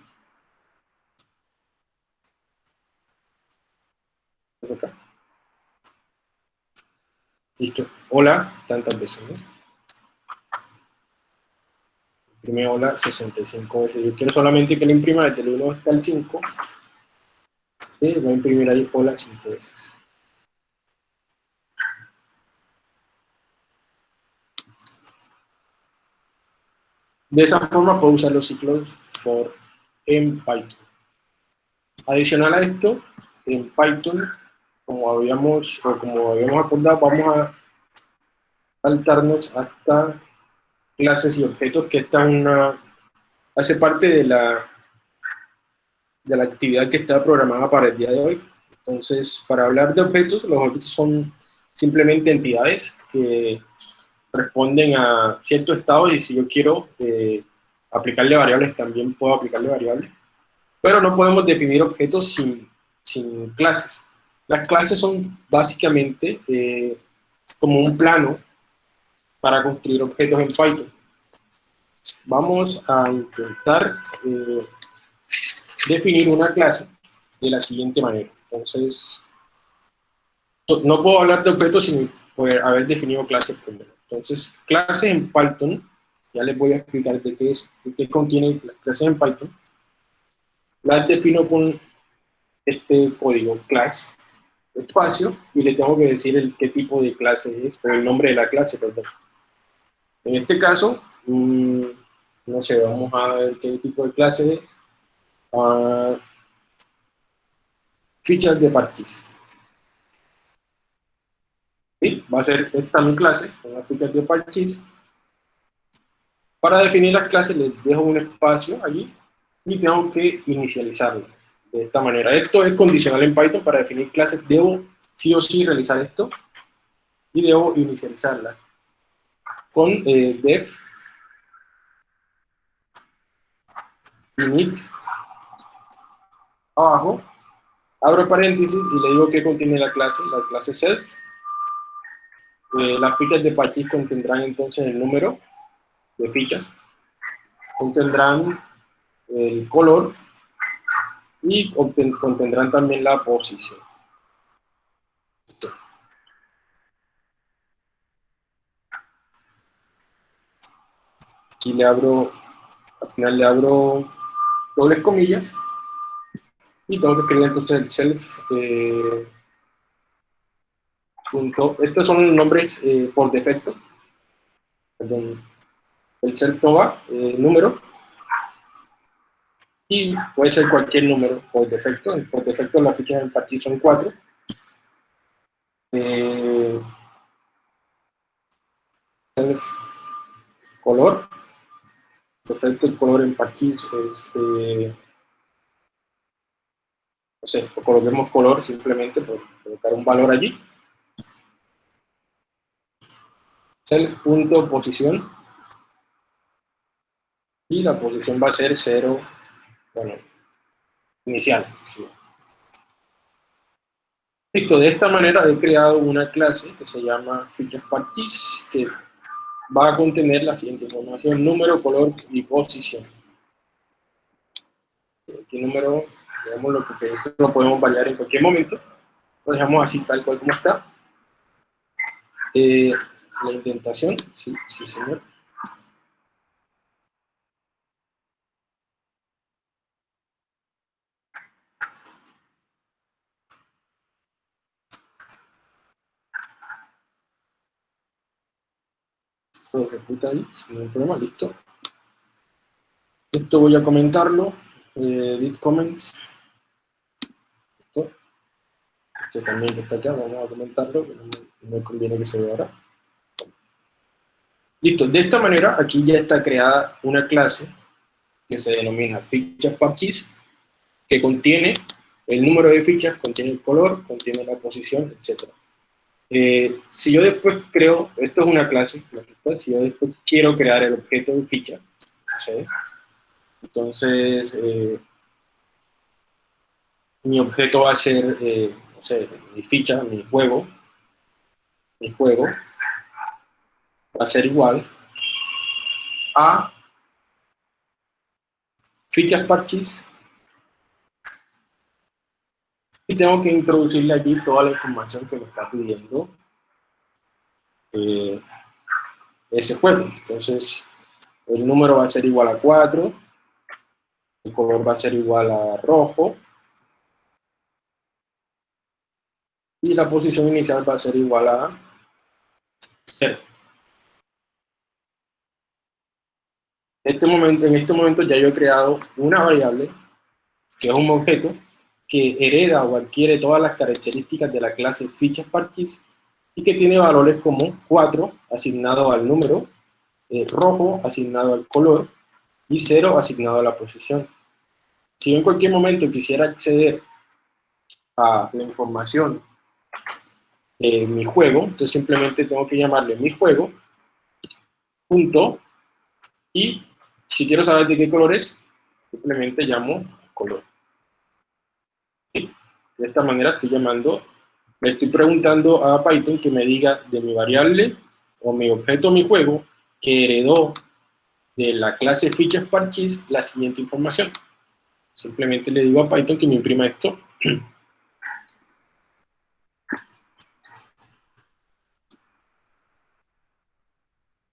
acá. Listo. Hola, tantas veces, ¿no? imprime hola 65 veces. Yo quiero solamente que lo imprima desde el 1 hasta el 5. Y voy a imprimir ahí hola 5 veces. De esa forma puedo usar los ciclos for en Python. Adicional a esto, en Python, como habíamos, o como habíamos acordado, vamos a saltarnos hasta clases y objetos, que esta una, hace parte de la, de la actividad que está programada para el día de hoy. Entonces, para hablar de objetos, los objetos son simplemente entidades que responden a cierto estado y si yo quiero eh, aplicarle variables, también puedo aplicarle variables. Pero no podemos definir objetos sin, sin clases. Las clases son básicamente eh, como un plano para construir objetos en Python. Vamos a intentar eh, definir una clase de la siguiente manera. Entonces, no puedo hablar de objetos sin haber definido clases primero. Entonces, clases en Python, ya les voy a explicar de qué, es, de qué contiene las clases en Python. Las defino con este código class, espacio, y le tengo que decir el qué tipo de clase es, o el nombre de la clase, perdón. En este caso, mm, no sé, vamos a ver qué tipo de clase es. Uh, fichas de parches va a ser esta mi clase, con las fichas de parches. Para definir las clases les dejo un espacio allí y tengo que inicializarlas de esta manera. Esto es condicional en Python, para definir clases. Debo sí o sí realizar esto y debo inicializarla con eh, def init abajo, abro paréntesis y le digo que contiene la clase, la clase self. Eh, las fichas de Pachis contendrán entonces el número de fichas, contendrán el color y contendrán también la posición. Aquí le abro, al final le abro dobles comillas y tengo que escribir entonces el self eh, estos son nombres eh, por defecto. Perdón. El self toma eh, número y puede ser cualquier número por defecto. Por defecto las fichas en partir son cuatro. Eh, self color. Defecto el color en partir es eh, no sé, coloquemos color simplemente por colocar un valor allí. self.posición y la posición va a ser 0, bueno, inicial. Listo, de esta manera he creado una clase que se llama FeatureParties que va a contener la siguiente información, número, color y posición. Aquí número, digamos lo que lo podemos variar en cualquier momento, lo dejamos así tal cual como está. Eh, la indentación, sí, sí señor. Todo ejecuta ahí, sin ningún problema, listo. Esto voy a comentarlo, eh, comments. Esto. También está acá, vamos a comentarlo, no conviene que se vea ahora. Listo, de esta manera aquí ya está creada una clase que se denomina fichas que contiene el número de fichas, contiene el color, contiene la posición, etc. Eh, si yo después creo, esto es una clase, si yo después quiero crear el objeto de ficha, entonces eh, mi objeto va a ser, eh, no sé, mi ficha, mi juego, mi juego, va a ser igual a fichas parches y tengo que introducirle allí toda la información que me está pidiendo eh, ese juego. Entonces, el número va a ser igual a 4, el color va a ser igual a rojo, y la posición inicial va a ser igual a 0. Este momento, en este momento ya yo he creado una variable, que es un objeto, que hereda o adquiere todas las características de la clase fichas parches y que tiene valores como 4 asignado al número, eh, rojo asignado al color y 0 asignado a la posición. Si yo en cualquier momento quisiera acceder a la información de mi juego, entonces simplemente tengo que llamarle mi juego, punto, y si quiero saber de qué color es, simplemente llamo color. De esta manera estoy llamando, le estoy preguntando a Python que me diga de mi variable o mi objeto, mi juego, que heredó de la clase fichas parches la siguiente información. Simplemente le digo a Python que me imprima esto.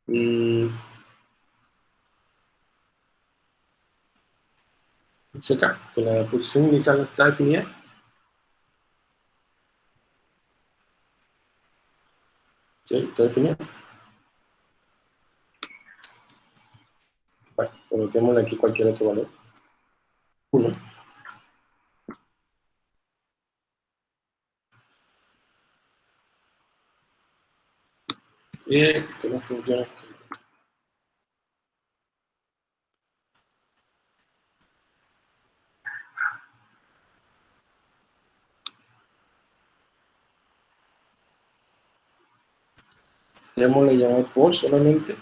Mm. acá, que la posición inicial no está definida. Sí, está definida. Bueno, coloquemos aquí cualquier otro valor. 1. Y que no funciona. Le llamar por solamente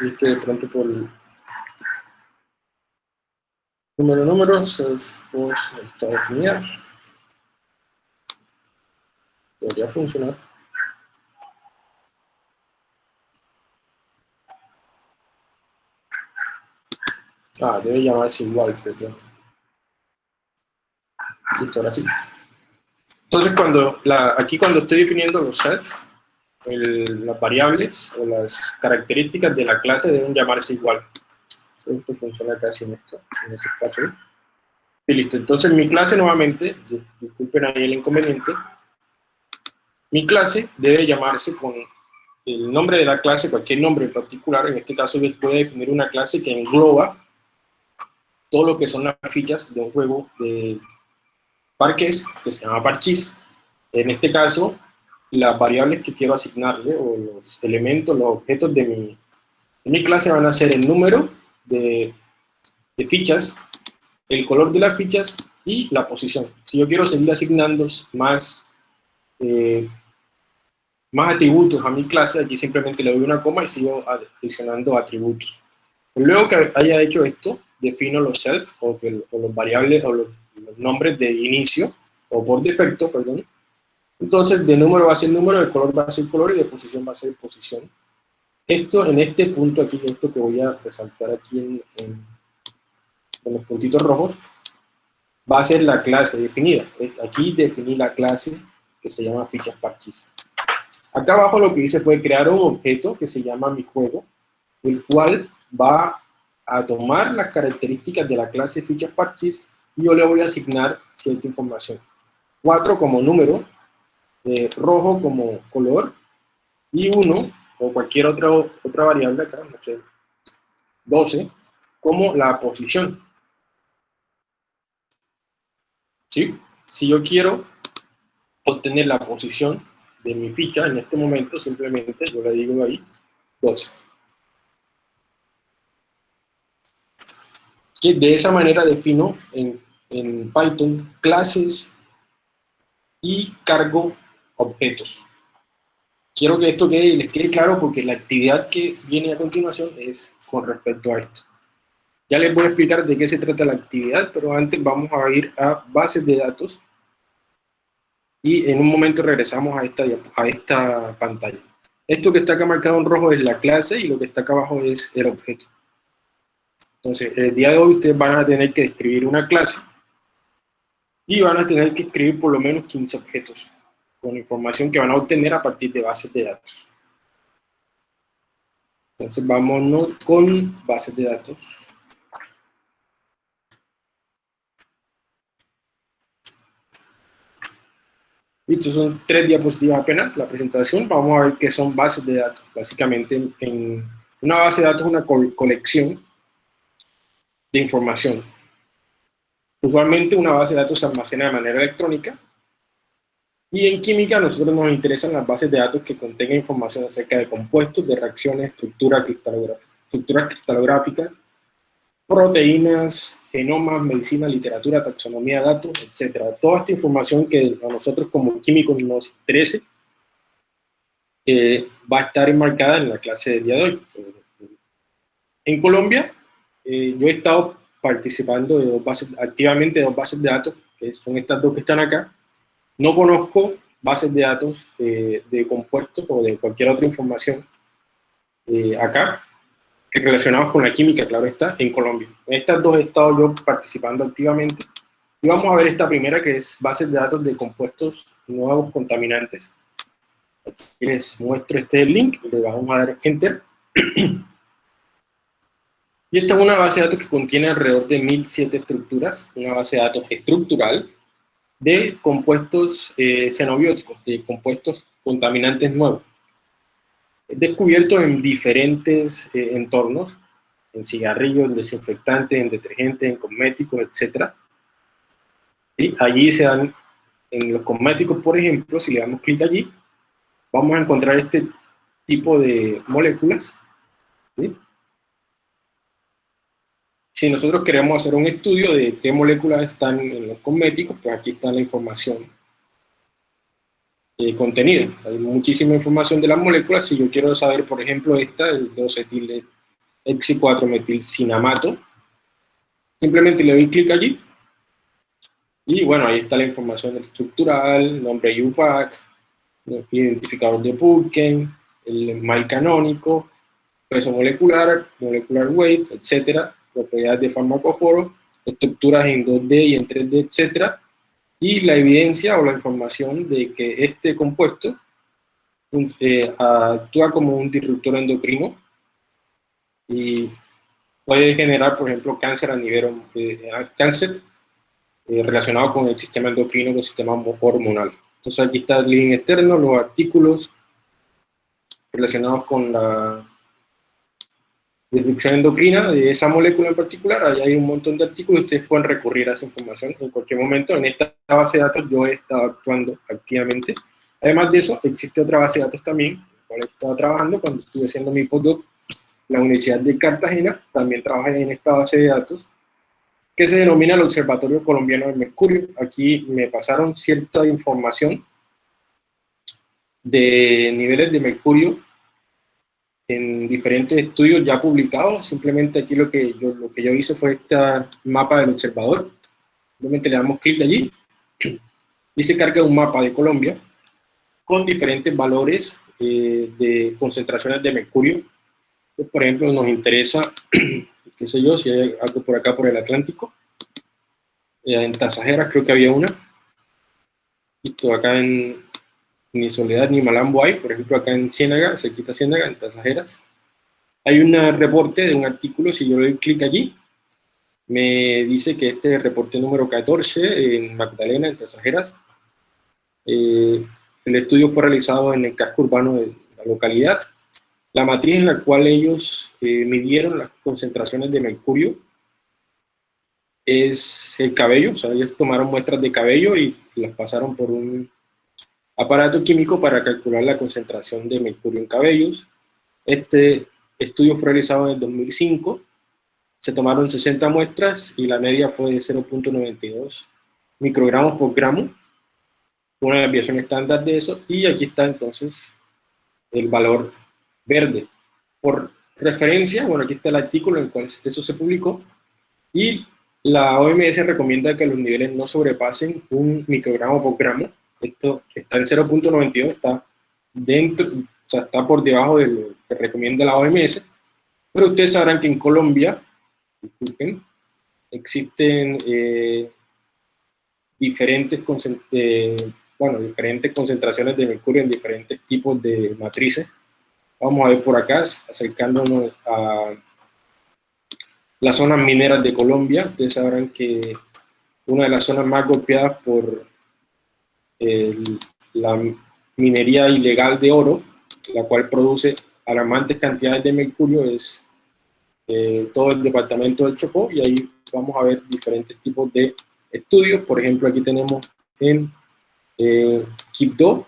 y que de pronto por número número self post está definida debería funcionar. Ah debe llamarse igual creo listo ahora sí. Entonces cuando la, aquí cuando estoy definiendo los self las variables o las características de la clase deben llamarse igual. Esto funciona casi en esto, en este caso. Y listo, entonces mi clase nuevamente, disculpen ahí el inconveniente, mi clase debe llamarse con el nombre de la clase, cualquier nombre en particular, en este caso yo puedo definir una clase que engloba todo lo que son las fichas de un juego de parques que se llama parchís. En este caso, las variables que quiero asignarle, o los elementos, los objetos de mi, clase van a ser el número de, fichas, el color de las fichas y la posición. Si yo quiero seguir asignando más, eh, más atributos a mi clase, aquí simplemente le doy una coma y sigo adicionando atributos. Luego que haya hecho esto, defino los self, o, que, o los variables, o los nombres de inicio, o por defecto, perdón, entonces, de número va a ser número, de color va a ser color y de posición va a ser posición. Esto, en este punto aquí, esto que voy a resaltar aquí en, los puntitos rojos, va a ser la clase definida. Aquí definí la clase que se llama fichas parches. Acá abajo lo que hice fue crear un objeto que se llama mi juego, el cual va a tomar las características de la clase fichas parches y yo le voy a asignar cierta información. 4 como número, rojo como color y 1 o cualquier otra, otra variable acá, no sé, 12, como la posición. ¿Sí? Si yo quiero obtener la posición de mi ficha en este momento, simplemente yo le digo ahí 12. Que de esa manera defino en, en Python clases y cargo objetos. Quiero que esto quede, les quede claro porque la actividad que viene a continuación es con respecto a esto. Ya les voy a explicar de qué se trata la actividad, pero antes vamos a ir a bases de datos y en un momento regresamos a esta, a esta pantalla. Esto que está acá marcado en rojo es la clase y lo que está acá abajo es el objeto. Entonces, el día de hoy ustedes van a tener que escribir una clase y van a tener que escribir por lo menos 15 objetos con información que van a obtener a partir de bases de datos. Entonces vámonos con bases de datos. Listo, son tres diapositivas apenas, la presentación. Vamos a ver qué son bases de datos. Básicamente, en una base de datos es una colección de información. Usualmente una base de datos se almacena de manera electrónica y en química a nosotros nos interesan las bases de datos que contengan información acerca de compuestos, de reacciones, estructuras cristalográficas, proteínas, genomas, medicina, literatura, taxonomía, datos, etc. Toda esta información que a nosotros como químicos nos interese eh, va a estar enmarcada en la clase del día de hoy. En Colombia, eh, yo he estado participando de dos bases, activamente de dos bases de datos, que son estas dos que están acá. No conozco bases de datos eh, de compuestos o de cualquier otra información eh, acá, relacionados con la química, claro está, en Colombia. En estas dos he yo participando activamente. Y vamos a ver esta primera, que es bases de datos de compuestos nuevos contaminantes. Aquí les muestro este link, le vamos a dar Enter. Y esta es una base de datos que contiene alrededor de 1007 estructuras, una base de datos estructural de compuestos eh, xenobióticos, de compuestos contaminantes nuevos. Es descubierto en diferentes eh, entornos, en cigarrillos, en desinfectantes, en detergentes, en cosméticos, etc. Y allí se dan, en los cosméticos, por ejemplo, si le damos clic allí, vamos a encontrar este tipo de moléculas, ¿sí? Si nosotros queremos hacer un estudio de qué moléculas están en los cosméticos, pues aquí está la información eh, contenida. Hay muchísima información de las moléculas. Si yo quiero saber, por ejemplo, esta, el 2-etil 4 metilcinamato simplemente le doy clic allí. Y bueno, ahí está la información estructural, nombre UPAC, identificador de Purken, el MAI canónico, peso molecular, molecular weight, etcétera propiedades de farmacóforo, estructuras en 2D y en 3D, etc. Y la evidencia o la información de que este compuesto eh, actúa como un disruptor endocrino y puede generar, por ejemplo, cáncer a nivel eh, cáncer eh, relacionado con el sistema endocrino, con el sistema hormonal. Entonces aquí está el link externo, los artículos relacionados con la disrupción endocrina de esa molécula en particular, ahí hay un montón de artículos, ustedes pueden recurrir a esa información en cualquier momento. En esta base de datos yo he estado actuando activamente. Además de eso, existe otra base de datos también, en la cual he estado trabajando cuando estuve haciendo mi postdoc la Universidad de Cartagena, también trabajé en esta base de datos, que se denomina el Observatorio Colombiano del Mercurio. Aquí me pasaron cierta información de niveles de mercurio en diferentes estudios ya publicados. Simplemente aquí lo que yo, lo que yo hice fue este mapa del observador. Simplemente le damos clic allí y se carga un mapa de Colombia con diferentes valores eh, de concentraciones de mercurio. Por ejemplo, nos interesa, qué sé yo, si hay algo por acá por el Atlántico. Eh, en Tasajeras creo que había una. Esto acá en, ni Soledad ni Malambo hay, por ejemplo acá en Ciénaga, cerquita Ciénaga, en Tasajeras. Hay un reporte de un artículo, si yo le doy clic allí, me dice que este reporte número 14 en Magdalena, en Tasajeras. Eh, el estudio fue realizado en el casco urbano de la localidad. La matriz en la cual ellos eh, midieron las concentraciones de mercurio es el cabello, o sea, ellos tomaron muestras de cabello y las pasaron por un aparato químico para calcular la concentración de mercurio en cabellos. Este estudio fue realizado en el 2005, se tomaron 60 muestras y la media fue de 0.92 microgramos por gramo, una desviación estándar de eso, y aquí está entonces el valor verde. Por referencia, bueno, aquí está el artículo en el cual eso se publicó, y la OMS recomienda que los niveles no sobrepasen un microgramo por gramo, esto está en 0.92, está dentro, o sea, está por debajo de lo que recomienda la OMS, pero ustedes sabrán que en Colombia, disculpen, existen eh, diferentes, eh, bueno, diferentes concentraciones de mercurio en diferentes tipos de matrices. Vamos a ver por acá, acercándonos a las zonas mineras de Colombia. Ustedes sabrán que una de las zonas más golpeadas por la minería ilegal de oro, la cual produce alarmantes cantidades de mercurio, es eh, todo el departamento del Chocó, y ahí vamos a ver diferentes tipos de estudios. Por ejemplo, aquí tenemos en eh, Quibdó,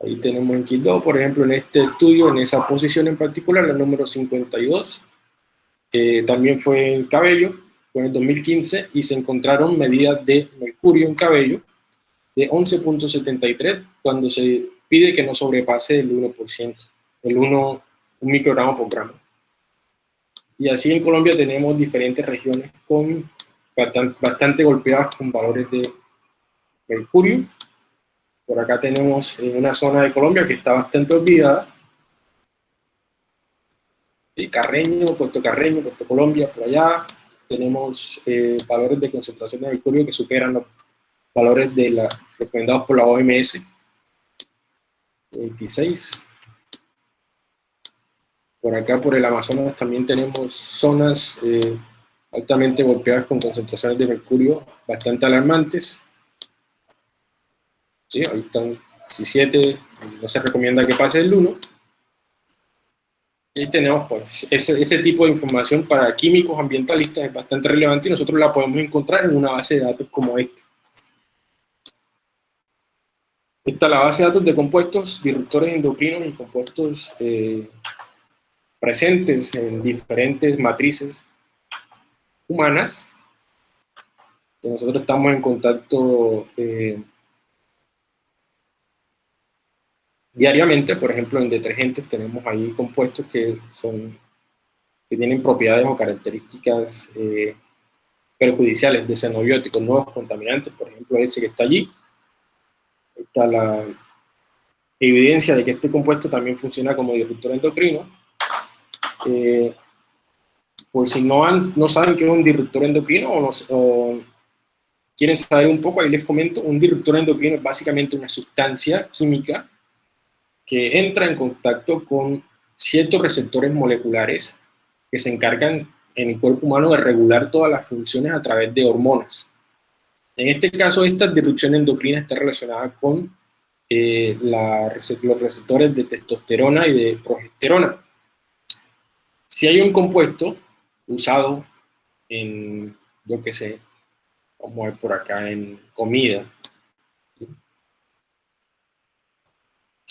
ahí tenemos en Quibdó, por ejemplo, en este estudio, en esa posición en particular, la número 52, también fue en cabello, en el 2015, y se encontraron medidas de mercurio en cabello de 11.73, cuando se pide que no sobrepase el 1%, el 1, un microgramo por gramo. Y así en Colombia tenemos diferentes regiones con bastante, golpeadas con valores de mercurio. Por acá tenemos una zona de Colombia que está bastante olvidada. Carreño, Puerto Carreño, Puerto Colombia, por allá. Tenemos eh, valores de concentración de mercurio que superan los valores de la, recomendados por la OMS. 26. Por acá, por el Amazonas, también tenemos zonas eh, altamente golpeadas con concentraciones de mercurio bastante alarmantes. Sí, ahí están 17, no se recomienda que pase el 1. Y tenemos pues, ese, tipo de información para químicos ambientalistas es bastante relevante y nosotros la podemos encontrar en una base de datos como esta. Esta la base de datos de compuestos disruptores endocrinos y compuestos eh, presentes en diferentes matrices humanas. Nosotros estamos en contacto eh, diariamente, por ejemplo, en detergentes tenemos ahí compuestos que son que tienen propiedades o características eh, perjudiciales de xenobióticos, nuevos contaminantes, por ejemplo, ese que está allí. Está la evidencia de que este compuesto también funciona como disruptor endocrino eh, por si no, no saben qué es un disruptor endocrino o, quieren saber un poco, ahí les comento, un disruptor endocrino es básicamente una sustancia química que entra en contacto con ciertos receptores moleculares que se encargan en el cuerpo humano de regular todas las funciones a través de hormonas. En este caso, esta disrupción endocrina está relacionada con eh, los receptores de testosterona y de progesterona. Si hay un compuesto usado en, yo qué sé, vamos a ver por acá, en comida.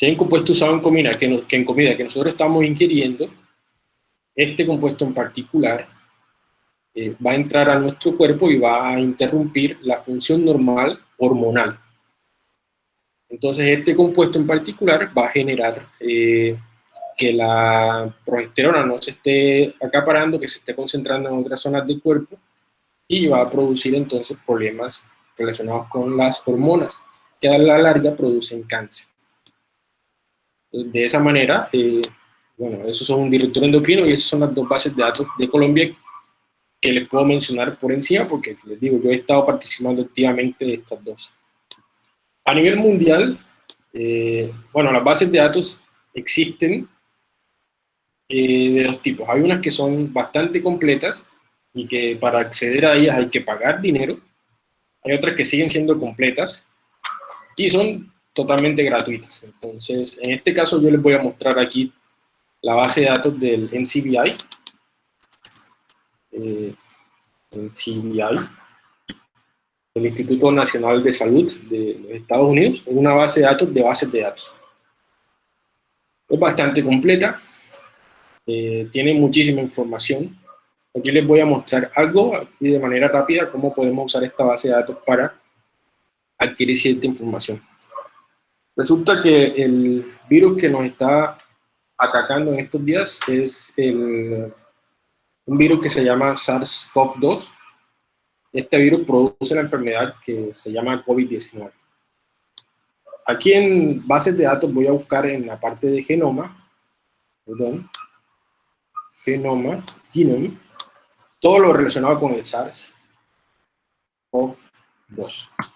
Hay un compuesto usado en comida que, en comida que nosotros estamos ingiriendo, este compuesto en particular eh, va a entrar a nuestro cuerpo y va a interrumpir la función normal hormonal. Entonces este compuesto en particular va a generar eh, que la progesterona no se esté acaparando, que se esté concentrando en otras zonas del cuerpo y va a producir entonces problemas relacionados con las hormonas, que a la larga producen cáncer. De esa manera, eh, bueno, esos son un director endocrino y esas son las dos bases de datos de Colombia que les puedo mencionar por encima porque les digo, yo he estado participando activamente de estas dos. A nivel mundial, eh, bueno, las bases de datos existen eh, de dos tipos. Hay unas que son bastante completas y que para acceder a ellas hay que pagar dinero. Hay otras que siguen siendo completas y son totalmente gratuitas. Entonces, en este caso yo les voy a mostrar aquí la base de datos del NCBI. Eh, el Instituto Nacional de Salud de los Estados Unidos, una base de datos de bases de datos. Es bastante completa, eh, tiene muchísima información. Aquí les voy a mostrar algo y de manera rápida cómo podemos usar esta base de datos para adquirir cierta información. Resulta que el virus que nos está atacando en estos días es el, un virus que se llama SARS-CoV-2. Este virus produce la enfermedad que se llama COVID-19. Aquí en bases de datos voy a buscar en la parte de genoma, perdón, genoma, genome, todo lo relacionado con el SARS-CoV-2.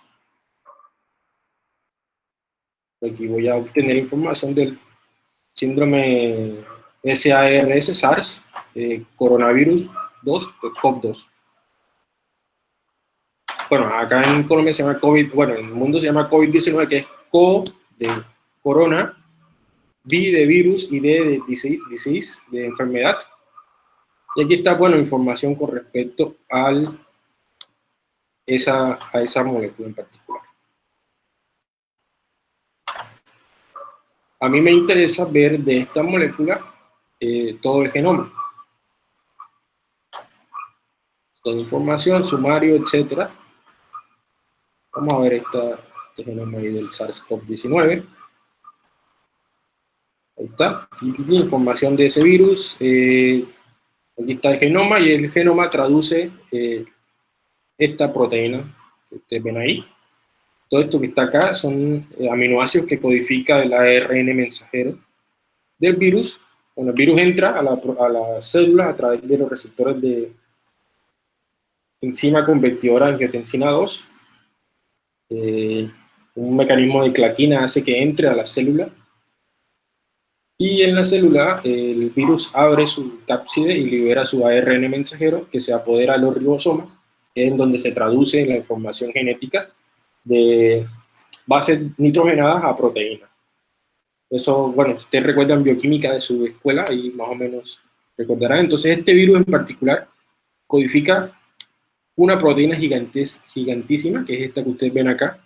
Aquí voy a obtener información del síndrome SARS, SARS, eh, coronavirus 2, COV2. Bueno, acá en Colombia se llama COVID, bueno, en el mundo se llama COVID-19, que es CO de corona, V de virus y D de disease, de enfermedad. Y aquí está, bueno, información con respecto al, esa, a esa molécula en particular. A mí me interesa ver de esta molécula eh, todo el genoma. Toda información, sumario, etcétera. Vamos a ver esta, este genoma ahí del SARS-CoV-19. Ahí está, información de ese virus. Eh, aquí está el genoma y el genoma traduce eh, esta proteína que ustedes ven ahí. Todo esto que está acá son eh, aminoácidos que codifica el ARN mensajero del virus. Cuando el virus entra a la, a la célula a través de los receptores de enzima convertidora angiotensina 2, un mecanismo de claquina hace que entre a la célula y en la célula, el virus abre su cápside y libera su ARN mensajero que se apodera a los ribosomas, en donde se traduce la información genética de bases nitrogenadas a proteínas. Eso, bueno, ustedes recuerdan bioquímica de su escuela y más o menos recordarán. Entonces, este virus en particular codifica una proteína gigantes, gigantísima, que es esta que ustedes ven acá.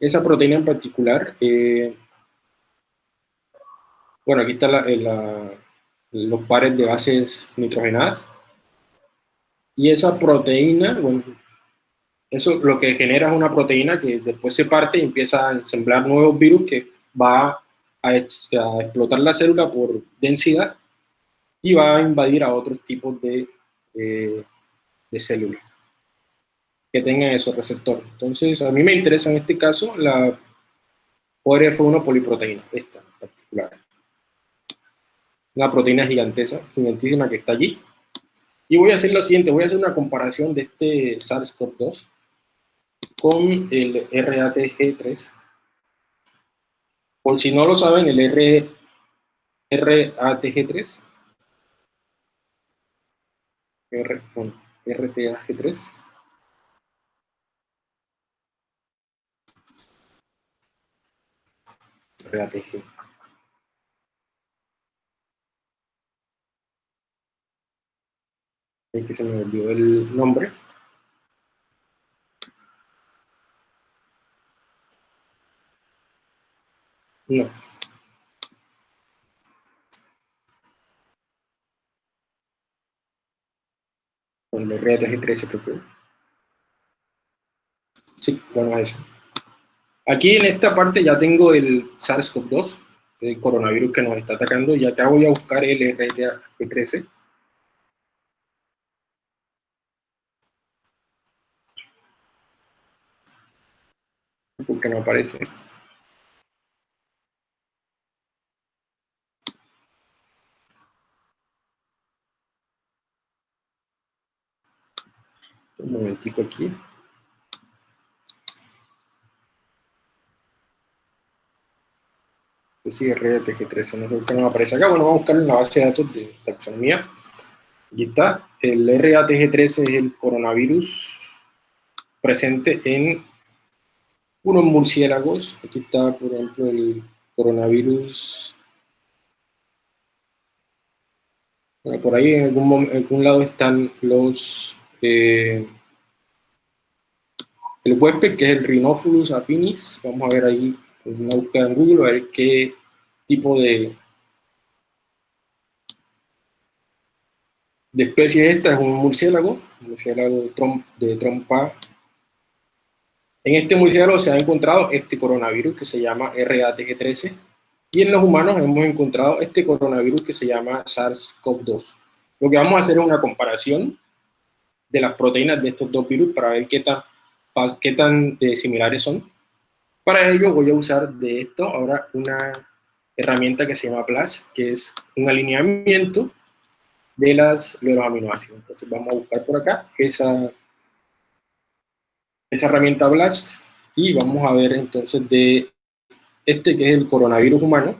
Esa proteína en particular eh, bueno, aquí están los pares de bases nitrogenadas. Y esa proteína, bueno, eso lo que genera es una proteína que después se parte y empieza a ensamblar nuevos virus que va a, explotar la célula por densidad y va a invadir a otros tipos de, eh, de células que tengan esos receptores. Entonces, a mí me interesa en este caso la ORF1 poliproteína, esta en particular una proteína gigantesa, gigantísima que está allí. Y voy a hacer lo siguiente, voy a hacer una comparación de este SARS-CoV-2 con el RATG3. Por si no lo saben, el R, RATG3, R, RTAG3, RATG que se me olvidó el nombre. No. Con el RTG13 creo que. Sí, bueno, eso. Aquí en esta parte ya tengo el SARS-CoV-2, el coronavirus que nos está atacando, y acá voy a buscar el RTG13. porque no aparece. Un momentico aquí. Pues sí, RTG13, no sé por no aparece acá. Bueno, vamos a buscar en la base de datos de taxonomía. Aquí está. El RATG13 es el coronavirus presente en unos murciélagos. Aquí está, por ejemplo, el coronavirus. por ahí en algún, lado están los... Eh, el huésped, que es el Rhinophilus affinis. Vamos a ver ahí pues, una búsqueda en Google, a ver qué tipo de, de especie es esta. Es un murciélago, un murciélago de trompa en este murciélago se ha encontrado este coronavirus que se llama RATG13 y en los humanos hemos encontrado este coronavirus que se llama SARS-CoV-2. Lo que vamos a hacer es una comparación de las proteínas de estos dos virus para ver qué tan, qué tan eh, similares son. Para ello voy a usar de esto ahora una herramienta que se llama BLAST, que es un alineamiento de, las, de los aminoácidos. Entonces vamos a buscar por acá esa esta herramienta BLAST y vamos a ver entonces de este que es el coronavirus humano.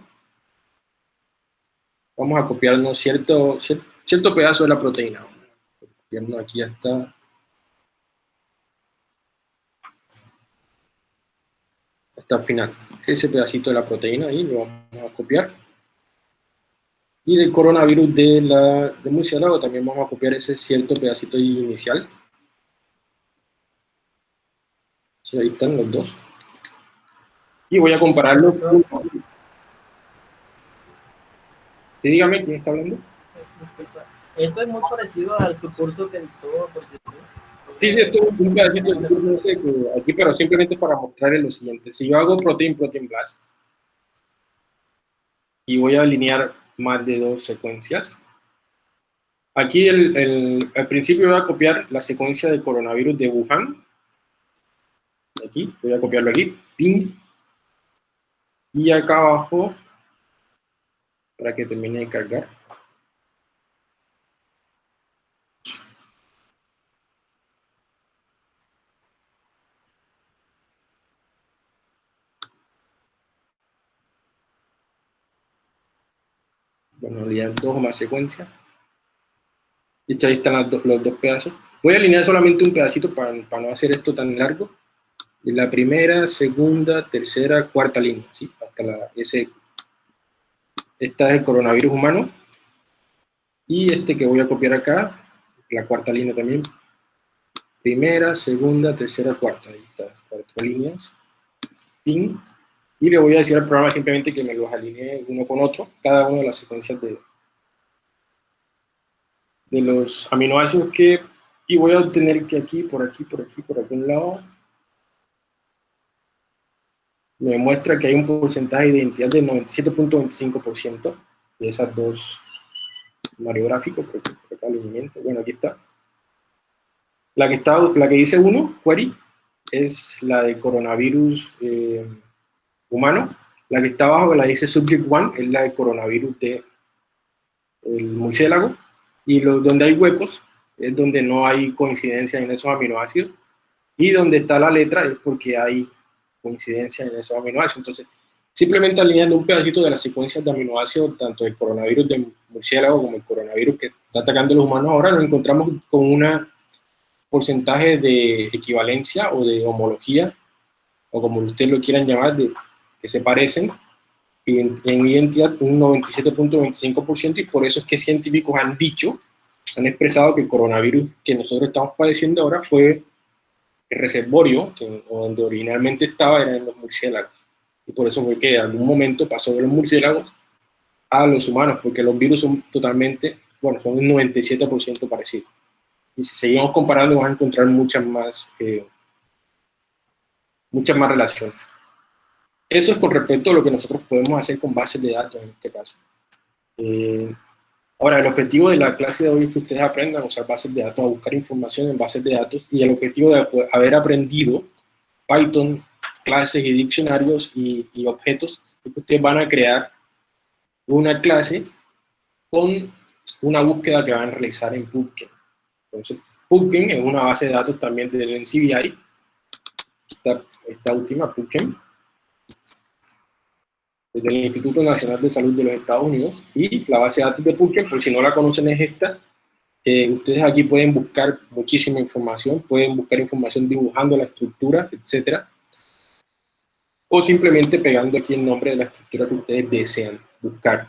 vamos a copiarnos cierto, cier- cierto pedazo de la proteína. Aquí hasta, hasta el final. Ese pedacito de la proteína ahí lo vamos a copiar. Y del coronavirus de, la, de murciélago también vamos a copiar ese cierto pedacito inicial. Sí, ahí están los dos. Y voy a compararlo dígame, ¿quién está hablando? Esto es muy parecido al su curso que todo por. Sí, sí, esto es un pedacito de aquí, pero simplemente para mostrarles lo siguiente. Si yo hago protein, protein blast, y voy a alinear más de dos secuencias, aquí el, el- al principio voy a copiar la secuencia del coronavirus de Wuhan, aquí, voy a copiarlo aquí, ping, y acá abajo, para que termine de cargar, bueno, dos o más secuencias. Listo, ahí están do- los dos pedazos. Voy a alinear solamente un pedacito para, para no hacer esto tan largo. La primera, segunda, tercera, cuarta línea, ¿sí? Hasta la S. Esta es el coronavirus humano. Y este que voy a copiar acá, la cuarta línea también. Primera, segunda, tercera, cuarta. Ahí está, cuatro líneas. Pin. Y le voy a decir al programa simplemente que me los alinee uno con otro, cada una de las secuencias de, de los aminoácidos que, y voy a obtener que aquí, por aquí, por aquí, por algún lado, me muestra que hay un porcentaje de identidad del 97.25% de esas dos aquí, por acá, alineamiento, bueno, aquí está. La que, está, la que dice 1, query, es la de coronavirus eh, humano. La que está abajo, que la dice subject 1, es la de coronavirus de el murciélago. Y lo, donde hay huecos es donde no hay coincidencia en esos aminoácidos. Y donde está la letra es porque hay coincidencia en esos aminoácidos. Entonces, simplemente alineando un pedacito de las secuencias de aminoácidos, tanto el coronavirus de murciélago como el coronavirus que está atacando a los humanos ahora, nos encontramos con un porcentaje de equivalencia o de homología, o como ustedes lo quieran llamar, de, que se parecen en, en identidad un 97.25% y por eso es que científicos han dicho, han expresado que el coronavirus que nosotros estamos padeciendo ahora fue el reservorio, que donde originalmente estaba era en los murciélagos. Y por eso fue que en algún momento pasó de los murciélagos a los humanos, porque los virus son totalmente, bueno, son un 97% parecidos. Y si seguimos comparando, vamos a encontrar muchas más, eh, muchas más relaciones. Eso es con respecto a lo que nosotros podemos hacer con bases de datos en este caso. Eh, ahora, el objetivo de la clase de hoy es que ustedes aprendan a usar bases de datos, a buscar información en bases de datos, y el objetivo de haber aprendido Python, clases y diccionarios y, objetos, es que ustedes van a crear una clase con una búsqueda que van a realizar en PubChem. Entonces, PubChem es una base de datos también del NCBI, esta, última, PubChem, del Instituto Nacional de Salud de los Estados Unidos, y la base de datos de PubChem, por si no la conocen, es esta. Eh, ustedes aquí pueden buscar muchísima información, pueden buscar información dibujando la estructura, etcétera, o simplemente pegando aquí el nombre de la estructura que ustedes desean buscar.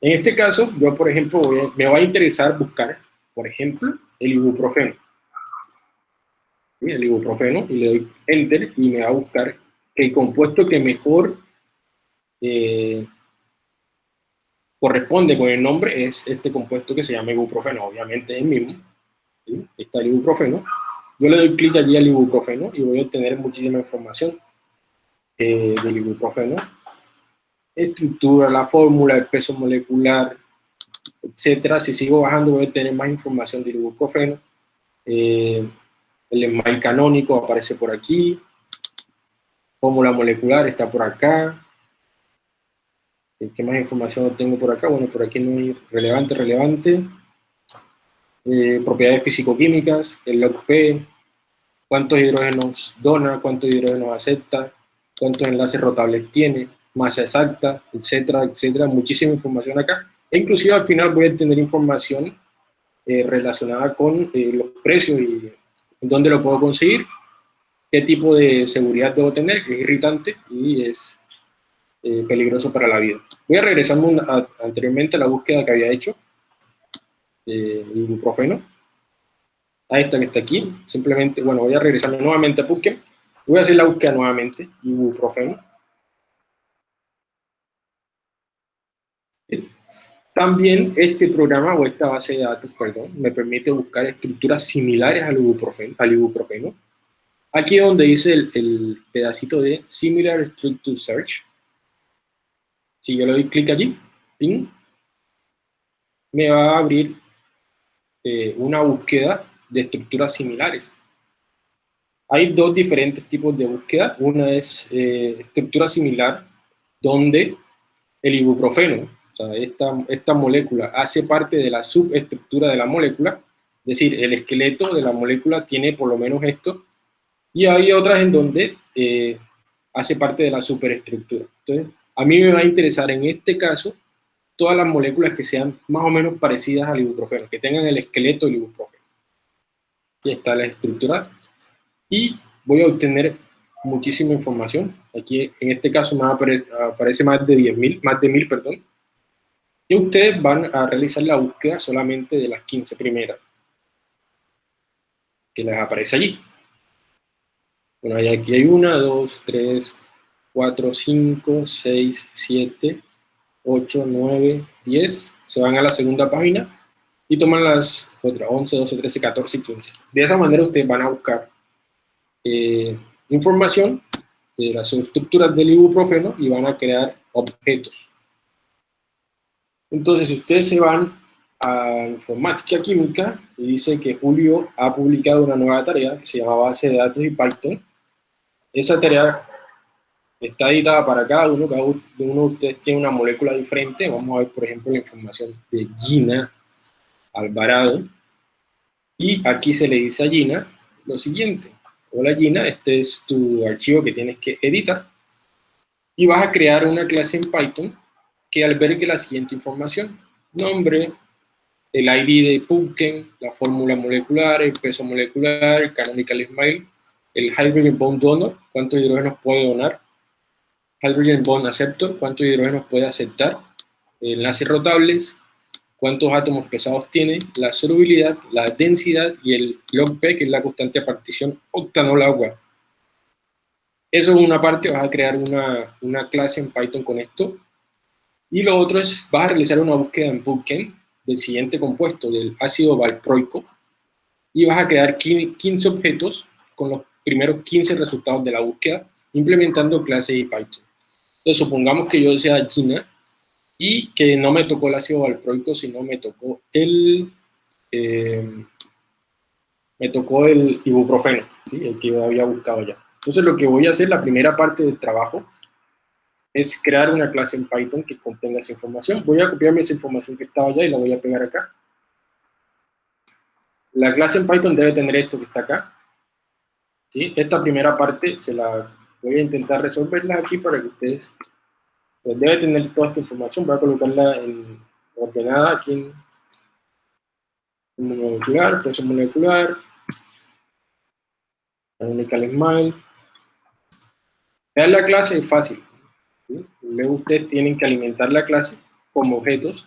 En este caso, yo, por ejemplo, voy a, me va a interesar buscar, por ejemplo, el ibuprofeno. ¿Sí? El ibuprofeno, y le doy Enter, y me va a buscar el compuesto que mejor eh, corresponde con el nombre es este compuesto que se llama ibuprofeno, obviamente es el mismo, ¿sí? está el ibuprofeno. Yo le doy clic allí al ibuprofeno y voy a obtener muchísima información eh, del ibuprofeno estructura, la fórmula, el peso molecular, etcétera. Si sigo bajando voy a tener más información del ibuprofeno. Eh, el email canónico aparece por aquí. Fórmula molecular está por acá. ¿Qué más información tengo por acá? Bueno, por aquí no hay relevante, relevante. Eh, propiedades físico-químicas, el log P, cuántos hidrógenos dona, cuántos hidrógenos acepta, cuántos enlaces rotables tiene, masa exacta, etcétera, etcétera, muchísima información acá. E inclusive al final voy a tener información eh, relacionada con eh, los precios y dónde lo puedo conseguir, qué tipo de seguridad debo tener, que es irritante y es eh, peligroso para la vida. Voy a regresar anteriormente a la búsqueda que había hecho de ibuprofeno, a esta que está aquí, simplemente, bueno, voy a regresar nuevamente a Pumpkin, voy a hacer la búsqueda nuevamente, ibuprofeno, También este programa o esta base de datos, perdón, me permite buscar estructuras similares al ibuprofeno. Al ibuprofeno. Aquí donde dice el, pedacito de Similar Structure Search. Si yo le doy clic allí, me va a abrir eh, una búsqueda de estructuras similares. Hay dos diferentes tipos de búsqueda. Una es eh, estructura similar, donde el ibuprofeno o sea, esta, esta molécula hace parte de la subestructura de la molécula, es decir, el esqueleto de la molécula tiene por lo menos esto, y hay otras en donde eh, hace parte de la superestructura. Entonces, a mí me va a interesar en este caso todas las moléculas que sean más o menos parecidas al ibuprofeno, que tengan el esqueleto del ibuprofeno. Aquí está la estructura. Y voy a obtener muchísima información. Aquí, en este caso, aparece más de 10.000, más de 1.000, perdón. Y ustedes van a realizar la búsqueda solamente de las 15 primeras que les aparece allí. Bueno, aquí hay una, dos, tres, cuatro, cinco, seis, siete, ocho, nueve, diez. Se van a la segunda página y toman las otras 11, 12, 13, 14 y 15. De esa manera ustedes van a buscar eh, información de las estructuras del ibuprofeno y van a crear objetos. Entonces, si ustedes se van a informática química y dice que Julio ha publicado una nueva tarea que se llama base de datos y Python, esa tarea está editada para cada uno, cada uno de ustedes tiene una molécula diferente. Vamos a ver, por ejemplo, la información de Gina Alvarado. Y aquí se le dice a Gina lo siguiente. Hola Gina, este es tu archivo que tienes que editar. Y vas a crear una clase en Python que albergue la siguiente información. Nombre, el ID de Pumpkin, la fórmula molecular, el peso molecular, el canonical smile, el hydrogen bond donor, cuántos hidrógenos puede donar, hydrogen bond acceptor, cuántos hidrógenos puede aceptar, enlaces rotables, cuántos átomos pesados tiene, la solubilidad, la densidad y el log P, que es la constante de partición octanol-agua. Eso es una parte, vas a crear una, una clase en Python con esto, y lo otro es, vas a realizar una búsqueda en Pumpkin del siguiente compuesto, del ácido valproico, y vas a crear 15 objetos con los primeros 15 resultados de la búsqueda, implementando clase y Python. Entonces, supongamos que yo sea Gina y que no me tocó el ácido valproico, sino me tocó el, eh, me tocó el ibuprofeno, ¿sí? el que yo había buscado ya. Entonces, lo que voy a hacer, la primera parte del trabajo, es crear una clase en Python que contenga esa información. Voy a copiarme esa información que estaba allá y la voy a pegar acá. La clase en Python debe tener esto que está acá. ¿Sí? Esta primera parte se la voy a intentar resolverla aquí para que ustedes... Pues debe tener toda esta información. Voy a colocarla en, ordenada aquí en, molecular, peso molecular, smile. Crear la clase es fácil. Luego ustedes tienen que alimentar la clase como objetos,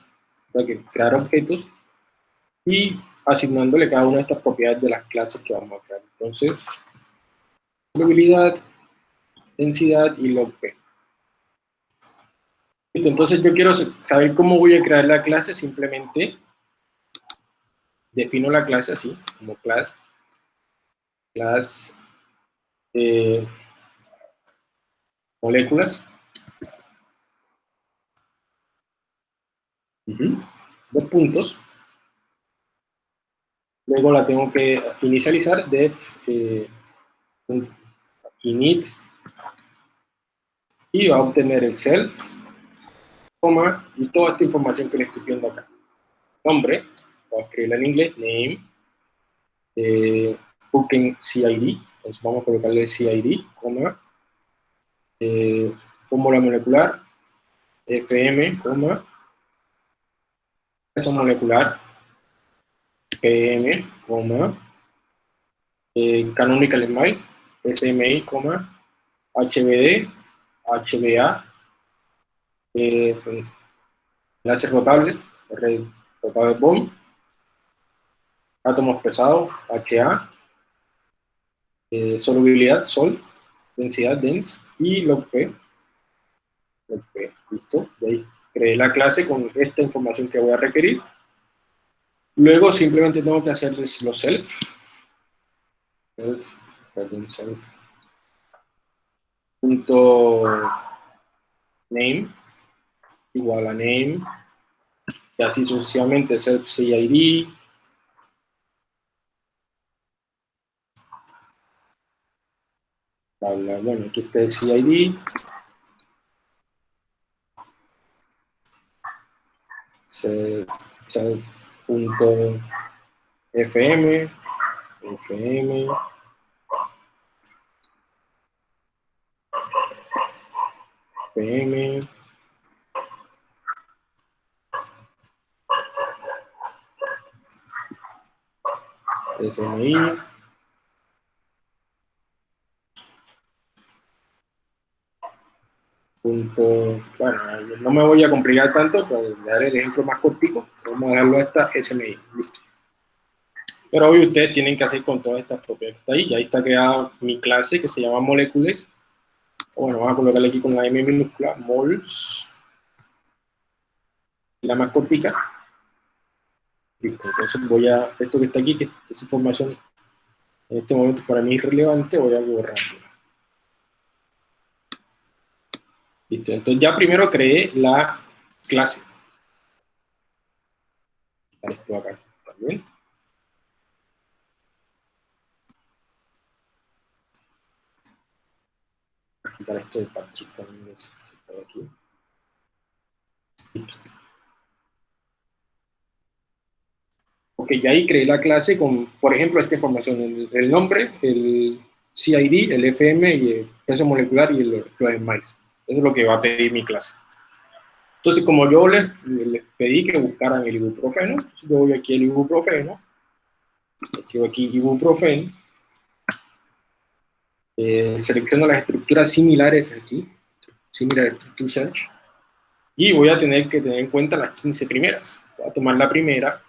o que crear objetos y asignándole cada una de estas propiedades de las clases que vamos a crear. Entonces, probabilidad, densidad y log p. Entonces yo quiero saber cómo voy a crear la clase, simplemente defino la clase así, como class, class eh, moléculas, Dos puntos. Luego la tengo que inicializar de eh, init y va a obtener el self, coma, y toda esta información que le estoy viendo acá. Nombre, voy a escribirla en inglés, name, eh, booking CID, entonces vamos a colocarle CID, coma, eh, fórmula molecular, FM, coma, peso molecular, PM, coma, eh, canonical smile, SMI, coma, HBD, HBA, eh, enlace rotable, red rotable bond, átomos pesados, HA, eh, solubilidad, sol, densidad, dense, y log P, listo, de ahí creé la clase con esta información que voy a requerir. Luego simplemente tengo que hacer los self, self, perdón, self, punto name, igual a name, y así sucesivamente self CID, bueno, aquí está el CID, self.fm, fm, fm, SMI, punto, bueno, no me voy a complicar tanto, para dar el ejemplo más cortico, vamos a dejarlo hasta SMI, listo. Pero hoy ustedes tienen que hacer con todas estas propiedades que está ahí, ya está creada mi clase que se llama moléculas, bueno, vamos a colocarle aquí con la M minúscula, mols, la más cortica, listo, entonces voy a, esto que está aquí, que es información en este momento para mí irrelevante, voy a borrarlo. Listo, entonces ya primero creé la clase. Esto acá también. Quitar esto de parche también aquí. Ok, ya ahí creé la clase con, por ejemplo, esta información, el, el nombre, el CID, el FM y el peso molecular y el, los smiles. Eso es lo que va a pedir mi clase. Entonces, como yo les, pedí que buscaran el ibuprofeno, yo voy aquí al ibuprofeno, escribo aquí ibuprofeno, eh, selecciono las estructuras similares aquí, similar to search, y voy a tener que tener en cuenta las 15 primeras. Voy a tomar la primera,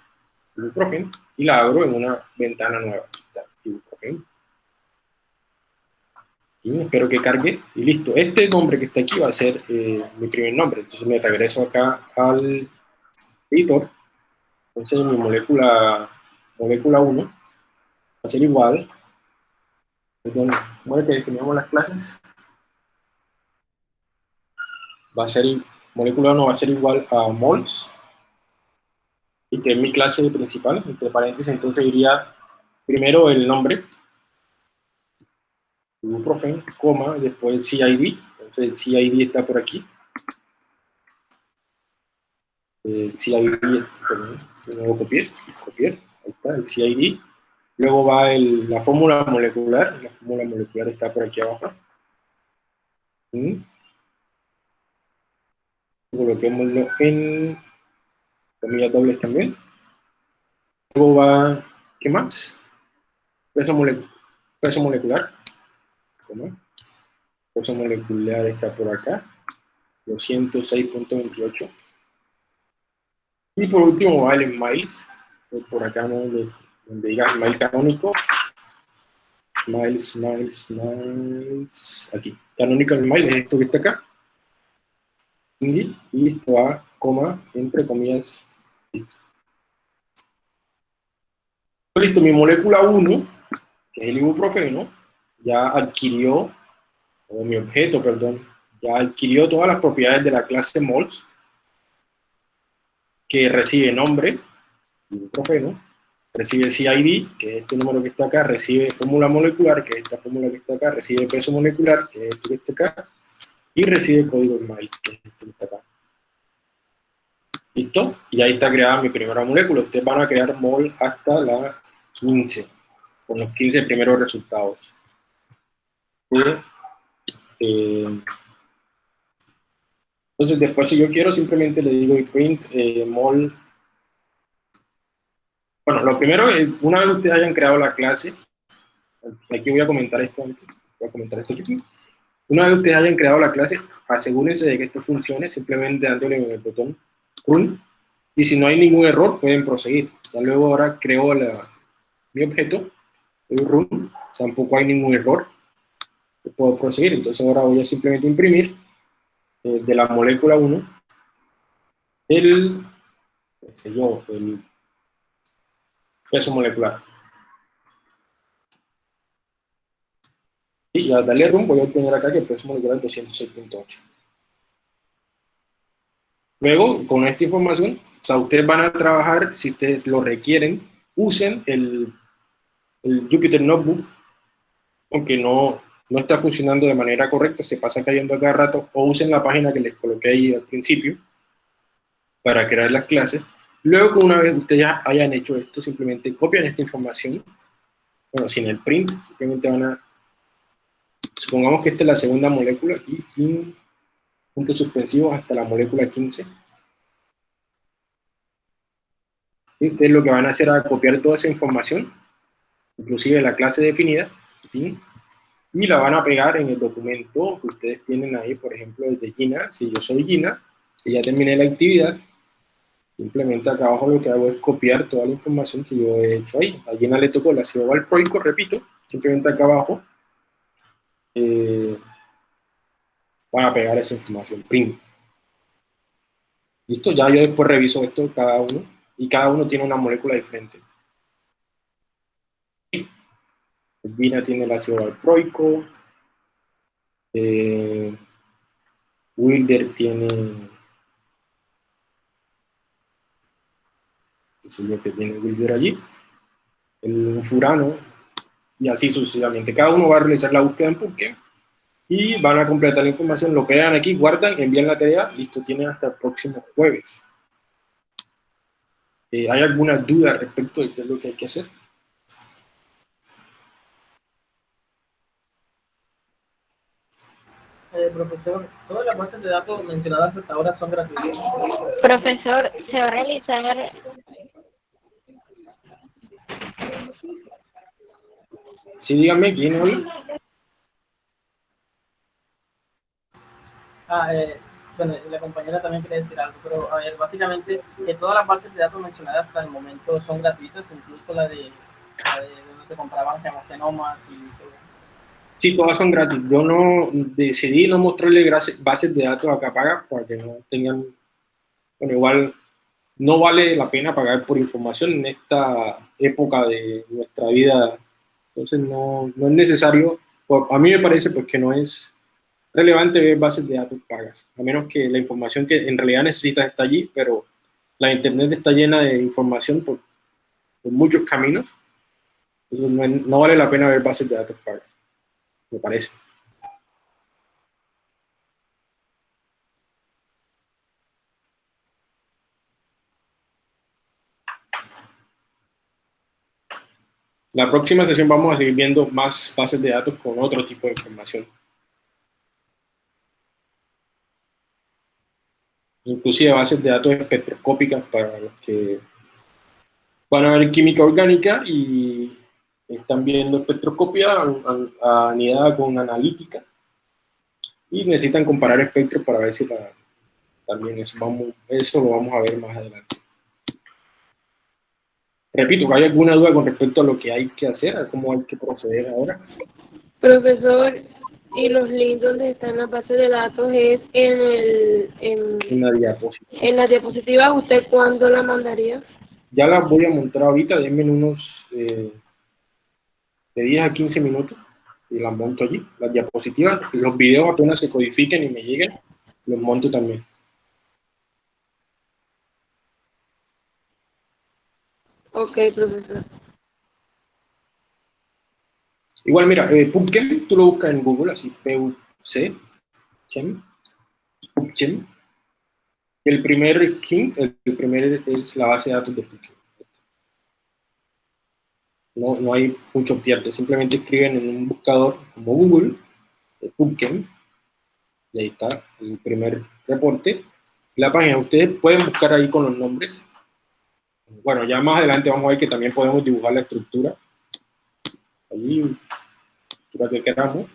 ibuprofeno, y la abro en una ventana nueva. está, ibuprofeno espero que cargue, y listo. Este nombre que está aquí va a ser eh, mi primer nombre, entonces me regreso acá al editor, entonces mi molécula, molécula 1 va a ser igual, perdón, bueno que definimos las clases, va a ser, molécula 1 va a ser igual a mols, y que es mi clase principal, entre paréntesis, entonces iría primero el nombre, ibuprofen, coma, después el CID, entonces el CID está por aquí. El CID, perdón, de nuevo copiar, copiar, ahí está, el CID. Luego va la fórmula molecular, la fórmula molecular está por aquí abajo. ¿Mm? Coloquémoslo en comillas dobles también. Luego va, ¿qué más? Peso, molecular, peso molecular ¿no? Fuerza molecular está por acá, 206.28. Y por último va el miles, por acá donde, donde diga mail canónico, miles, miles, miles, aquí. Canónico el mail es esto que está acá. Y esto va, coma, entre comillas, listo. Listo, mi molécula 1, que es el ibuprofeno, ya adquirió, o mi objeto, perdón, ya adquirió todas las propiedades de la clase mols, que recibe nombre, ibuprofeno, recibe CID, que es este número que está acá, recibe fórmula molecular, que es esta fórmula que está acá, recibe peso molecular, que es este que está acá, y recibe código MAIS, que es este que está acá. ¿Listo? Y ahí está creada mi primera molécula. Ustedes van a crear mol hasta la 15, con los 15 primeros resultados. Eh, Entonces después si yo quiero simplemente le digo print eh, mol. Bueno, lo primero, es, una vez ustedes hayan creado la clase, aquí voy a comentar esto antes, voy a comentar esto aquí. Una vez ustedes hayan creado la clase, asegúrense de que esto funcione, simplemente dándole en el botón run, y si no hay ningún error, pueden proseguir. Ya luego ahora creo la, mi objeto, el run, tampoco hay ningún error, puedo proseguir. Entonces ahora voy a simplemente imprimir eh, de la molécula 1 el, yo, el peso molecular. Y al darle run voy a obtener acá que el peso molecular es 206.8. Luego, con esta información, o sea, ustedes van a trabajar, si ustedes lo requieren, usen el, el Jupyter Notebook, aunque no, no está funcionando de manera correcta, se pasa cayendo cada rato, o usen la página que les coloqué ahí al principio para crear las clases. Luego, una vez ustedes ya hayan hecho esto, simplemente copian esta información, bueno, sin el print, simplemente van a, supongamos que esta es la segunda molécula, aquí, puntos suspensivos hasta la molécula 15. Y ustedes lo que van a hacer es copiar toda esa información, inclusive la clase definida, y la van a pegar en el documento que ustedes tienen ahí, por ejemplo, desde Gina. Si yo soy Gina, y ya terminé la actividad, simplemente acá abajo lo que hago es copiar toda la información que yo he hecho ahí. A Gina le tocó la ácido valproico, repito, simplemente acá abajo, eh, van a pegar esa información, print. Listo, ya yo después reviso esto cada uno, y cada uno tiene una molécula diferente. Vina tiene el ácido valproico. Eh, Wilder tiene... es lo que tiene Wilder allí. El furano. Y así sucesivamente. Cada uno va a realizar la búsqueda en Pumpkin y van a completar la información, lo pegan aquí, guardan, envían la tarea, listo, tienen hasta el próximo jueves. Eh, ¿Hay alguna duda respecto de qué es lo que hay que hacer? Eh, profesor, todas las bases de datos mencionadas hasta ahora son gratuitas. Profesor, se va a realizar Sí, dígame, ¿quién habla? Ah, eh, bueno, la compañera también quiere decir algo, pero a ver, básicamente que todas las bases de datos mencionadas hasta el momento son gratuitas, incluso la de, la de donde se compraban genomas y todo. Sí, todas son gratis. Yo no decidí no mostrarle bases de datos acá pagas para que no tengan, bueno, igual no vale la pena pagar por información en esta época de nuestra vida. Entonces no, no es necesario, a mí me parece pues que no es relevante ver bases de datos pagas, a menos que la información que en realidad necesitas está allí, pero la internet está llena de información por, muchos caminos, entonces no, vale la pena ver bases de datos pagas, me parece. La próxima sesión vamos a seguir viendo más bases de datos con otro tipo de información. inclusive bases de datos espectroscópicas para los que van a ver química orgánica y están viendo espectroscopia anidada con analítica y necesitan comparar espectros para ver si también eso, vamos, eso lo vamos a ver más adelante. Repito, ¿hay alguna duda con respecto a lo que hay que hacer, a cómo hay que proceder ahora? Profesor, y los links donde están las bases de datos es en el en, la diapositiva. En la diapositiva, ¿usted cuándo la mandaría? Ya la voy a montar ahorita, denme unos eh, de 10 a 15 minutos y las monto allí. Las diapositivas, los videos apenas se codifiquen y me lleguen, los monto también. Ok, profesor. Igual, mira, eh, PubChem, tú lo buscas en Google, así, P-U-C, Chem, PubChem. El primer king, el, primer es la base de datos de PubChem. No, no hay mucho pierde, simplemente escriben en un buscador como Google, PubChem, Y ahí está el primer reporte. La página, ustedes pueden buscar ahí con los nombres. Bueno, ya más adelante vamos a ver que también podemos dibujar la estructura. Allí, estructura que queramos.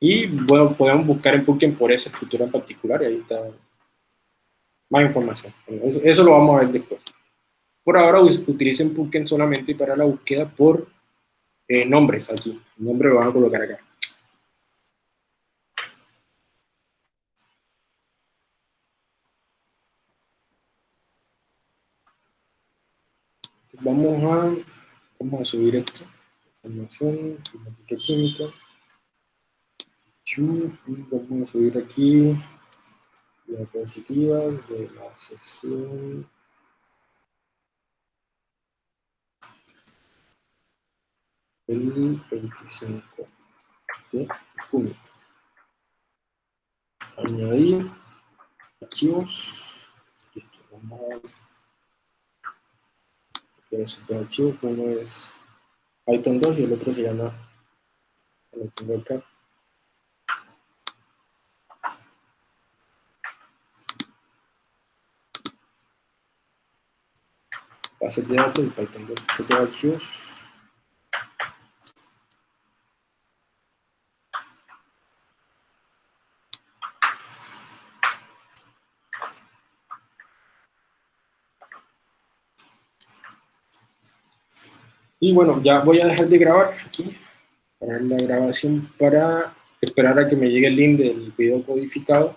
Y bueno, podemos buscar en Pumpkin por esa estructura en particular y ahí está más información. Eso, eso lo vamos a ver después. Por ahora utilicen Pumpkin solamente para la búsqueda por eh, nombres aquí. El nombre lo van a colocar acá. Vamos a, vamos a subir esto. Información, informática química. Vamos a subir aquí diapositivas de la sesión. El 25 de junio. Añadir archivos. Listo, vamos a ver. dos archivos, uno es Python 2 y el otro se llama, lo tengo acá. Base de datos y Python 2, estos archivos. Y bueno, ya voy a dejar de grabar aquí, para la grabación, para esperar a que me llegue el link del video codificado